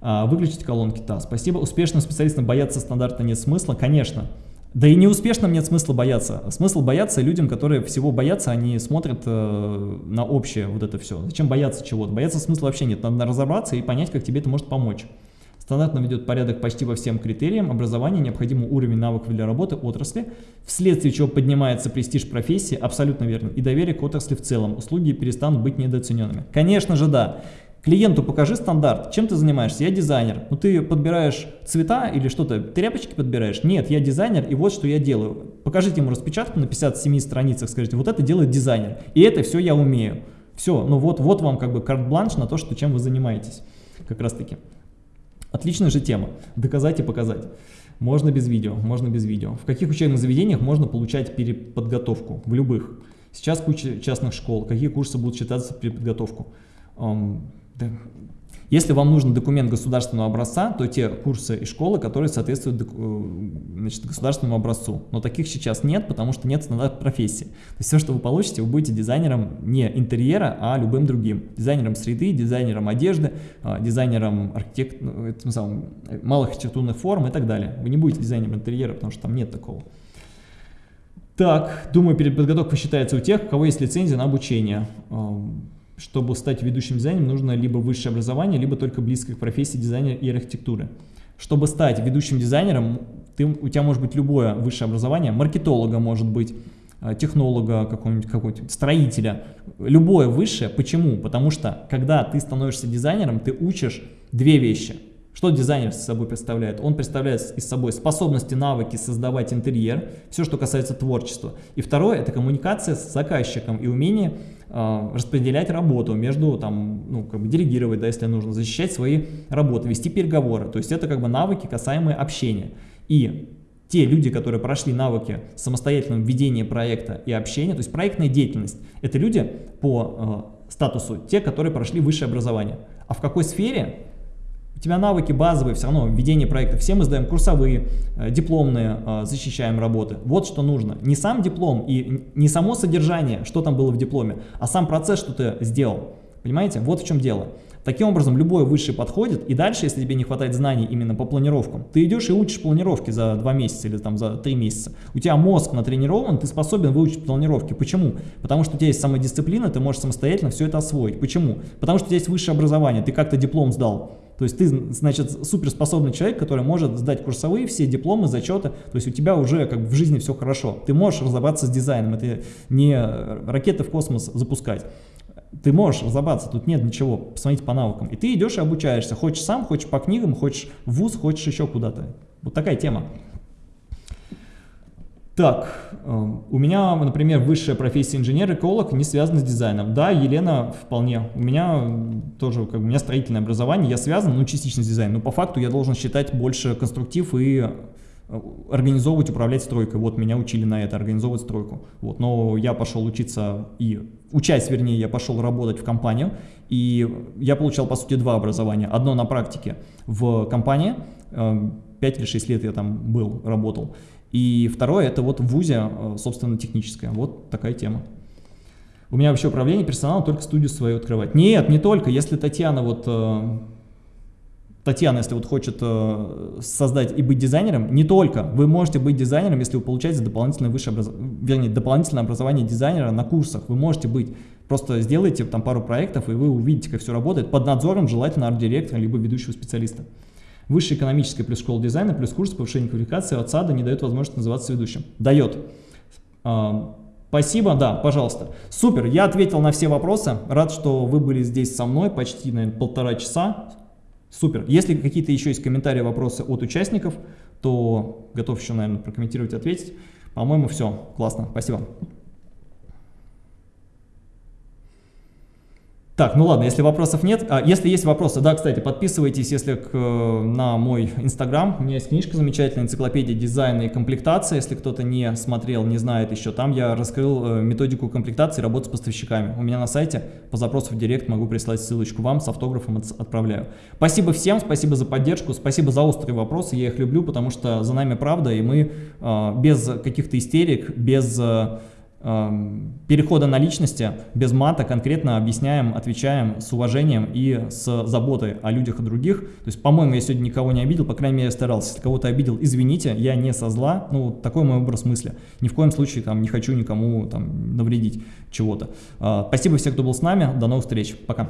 А, выключить колонки, да, спасибо. Успешным специалистам бояться стандарта нет смысла, конечно. Да и неуспешным нет смысла бояться. Смысл бояться людям, которые всего боятся, они смотрят э, на общее вот это все. Зачем бояться чего-то? Бояться смысла вообще нет. Надо разобраться и понять, как тебе это может помочь. Стандартно ведет порядок почти во всем критериям образования, необходимый уровень навыков для работы отрасли, вследствие чего поднимается престиж профессии, абсолютно верно, и доверие к отрасли в целом. Услуги перестанут быть недооцененными. Конечно же, да. Клиенту покажи стандарт, чем ты занимаешься, я дизайнер. Ну ты подбираешь цвета или что-то, тряпочки подбираешь? Нет, я дизайнер и вот что я делаю. Покажите ему распечатку на 57 страницах, скажите, вот это делает дизайнер, и это все я умею. Все, ну вот, вот вам как бы карт-бланш на то, что, чем вы занимаетесь, как раз таки. Отличная же тема, доказать и показать. Можно без видео, можно без видео. В каких учебных заведениях можно получать переподготовку? В любых. Сейчас куча частных школ. Какие курсы будут считаться переподготовку? Um, да, если вам нужен документ государственного образца, то те курсы и школы, которые соответствуют э, значит, государственному образцу. Но таких сейчас нет, потому что нет стандарта профессии. То есть все, что вы получите, вы будете дизайнером не интерьера, а любым другим. Дизайнером среды, дизайнером одежды, а, дизайнером архитект... Ну, этим самым, малых архитектурных форм и так далее. Вы не будете дизайнером интерьера, потому что там нет такого. Так, думаю, перед подготовкой считается у тех, у кого есть лицензия на обучение чтобы стать ведущим дизайнером, нужно либо высшее образование, либо только близкое к профессии дизайнера и архитектуры. Чтобы стать ведущим дизайнером, ты, у тебя может быть любое высшее образование, маркетолога может быть, э, технолога, какого-нибудь какого строителя, любое высшее. Почему? Потому что, когда ты становишься дизайнером, ты учишь две вещи. Что дизайнер с собой представляет? Он представляет из собой способности, навыки создавать интерьер, все, что касается творчества. И второе – это коммуникация с заказчиком и умение распределять работу между, там, ну, как бы делегировать, да, если нужно, защищать свои работы, вести переговоры. То есть это как бы навыки, касаемые общения. И те люди, которые прошли навыки самостоятельного ведения проекта и общения, то есть проектная деятельность, это люди по э, статусу, те, которые прошли высшее образование. А в какой сфере у тебя навыки базовые, все равно ведение проекта. Все мы сдаем курсовые, э, дипломные, э, защищаем работы. Вот что нужно. Не сам диплом и не само содержание, что там было в дипломе, а сам процесс, что ты сделал. Понимаете? Вот в чем дело. Таким образом, любой высший подходит, и дальше, если тебе не хватает знаний именно по планировкам, ты идешь и учишь планировки за 2 месяца или там за 3 месяца. У тебя мозг натренирован, ты способен выучить планировки. Почему? Потому что у тебя есть самодисциплина, ты можешь самостоятельно все это освоить. Почему? Потому что у тебя есть высшее образование, ты как-то диплом сдал. То есть ты, значит, суперспособный человек, который может сдать курсовые, все дипломы, зачеты, то есть у тебя уже как бы в жизни все хорошо. Ты можешь разобраться с дизайном, это не ракеты в космос запускать. Ты можешь разобраться, тут нет ничего, посмотрите по навыкам. И ты идешь и обучаешься, хочешь сам, хочешь по книгам, хочешь в ВУЗ, хочешь еще куда-то. Вот такая тема. Так, эм, у меня, например, высшая профессия инженер-эколог не связана с дизайном. Да, Елена, вполне. У меня тоже, как бы, у меня строительное образование, я связан, ну, частично с дизайном, но по факту я должен считать больше конструктив и э, организовывать, управлять стройкой. Вот меня учили на это, организовывать стройку. Вот, но я пошел учиться и, учась, вернее, я пошел работать в компанию, и я получал, по сути, два образования. Одно на практике в компании, 5 э, или 6 лет я там был, работал, и второе, это вот в ВУЗе, э, собственно, техническое. Вот такая тема. У меня вообще управление персоналом только студию свою открывать. Нет, не только. Если Татьяна вот... Э, Татьяна, если вот хочет э, создать и быть дизайнером, не только. Вы можете быть дизайнером, если вы получаете дополнительное высшее образование, вернее, дополнительное образование дизайнера на курсах. Вы можете быть. Просто сделайте там пару проектов, и вы увидите, как все работает, под надзором желательно арт-директора, либо ведущего специалиста. Высшая экономическая плюс школа дизайна плюс курс повышения квалификации от САДа не дает возможность называться ведущим. Дает. А, спасибо, да, пожалуйста. Супер, я ответил на все вопросы. Рад, что вы были здесь со мной почти, наверное, полтора часа. Супер. Если какие-то еще есть комментарии, вопросы от участников, то готов еще, наверное, прокомментировать, ответить. По-моему, все. Классно. Спасибо. Так, ну ладно, если вопросов нет. А, если есть вопросы, да, кстати, подписывайтесь, если к, на мой инстаграм. У меня есть книжка замечательная, энциклопедия дизайна и комплектации. Если кто-то не смотрел, не знает еще, там я раскрыл э, методику комплектации работы с поставщиками. У меня на сайте по запросу в директ могу прислать ссылочку вам, с автографом отправляю. Спасибо всем, спасибо за поддержку, спасибо за острые вопросы. Я их люблю, потому что за нами правда, и мы э, без каких-то истерик, без... Э, перехода на личности, без мата, конкретно объясняем, отвечаем с уважением и с заботой о людях и других. То есть, по-моему, я сегодня никого не обидел, по крайней мере, я старался. Если кого-то обидел, извините, я не со зла, ну, такой мой образ мысли. Ни в коем случае там не хочу никому там навредить чего-то. Э, спасибо всем, кто был с нами, до новых встреч, пока.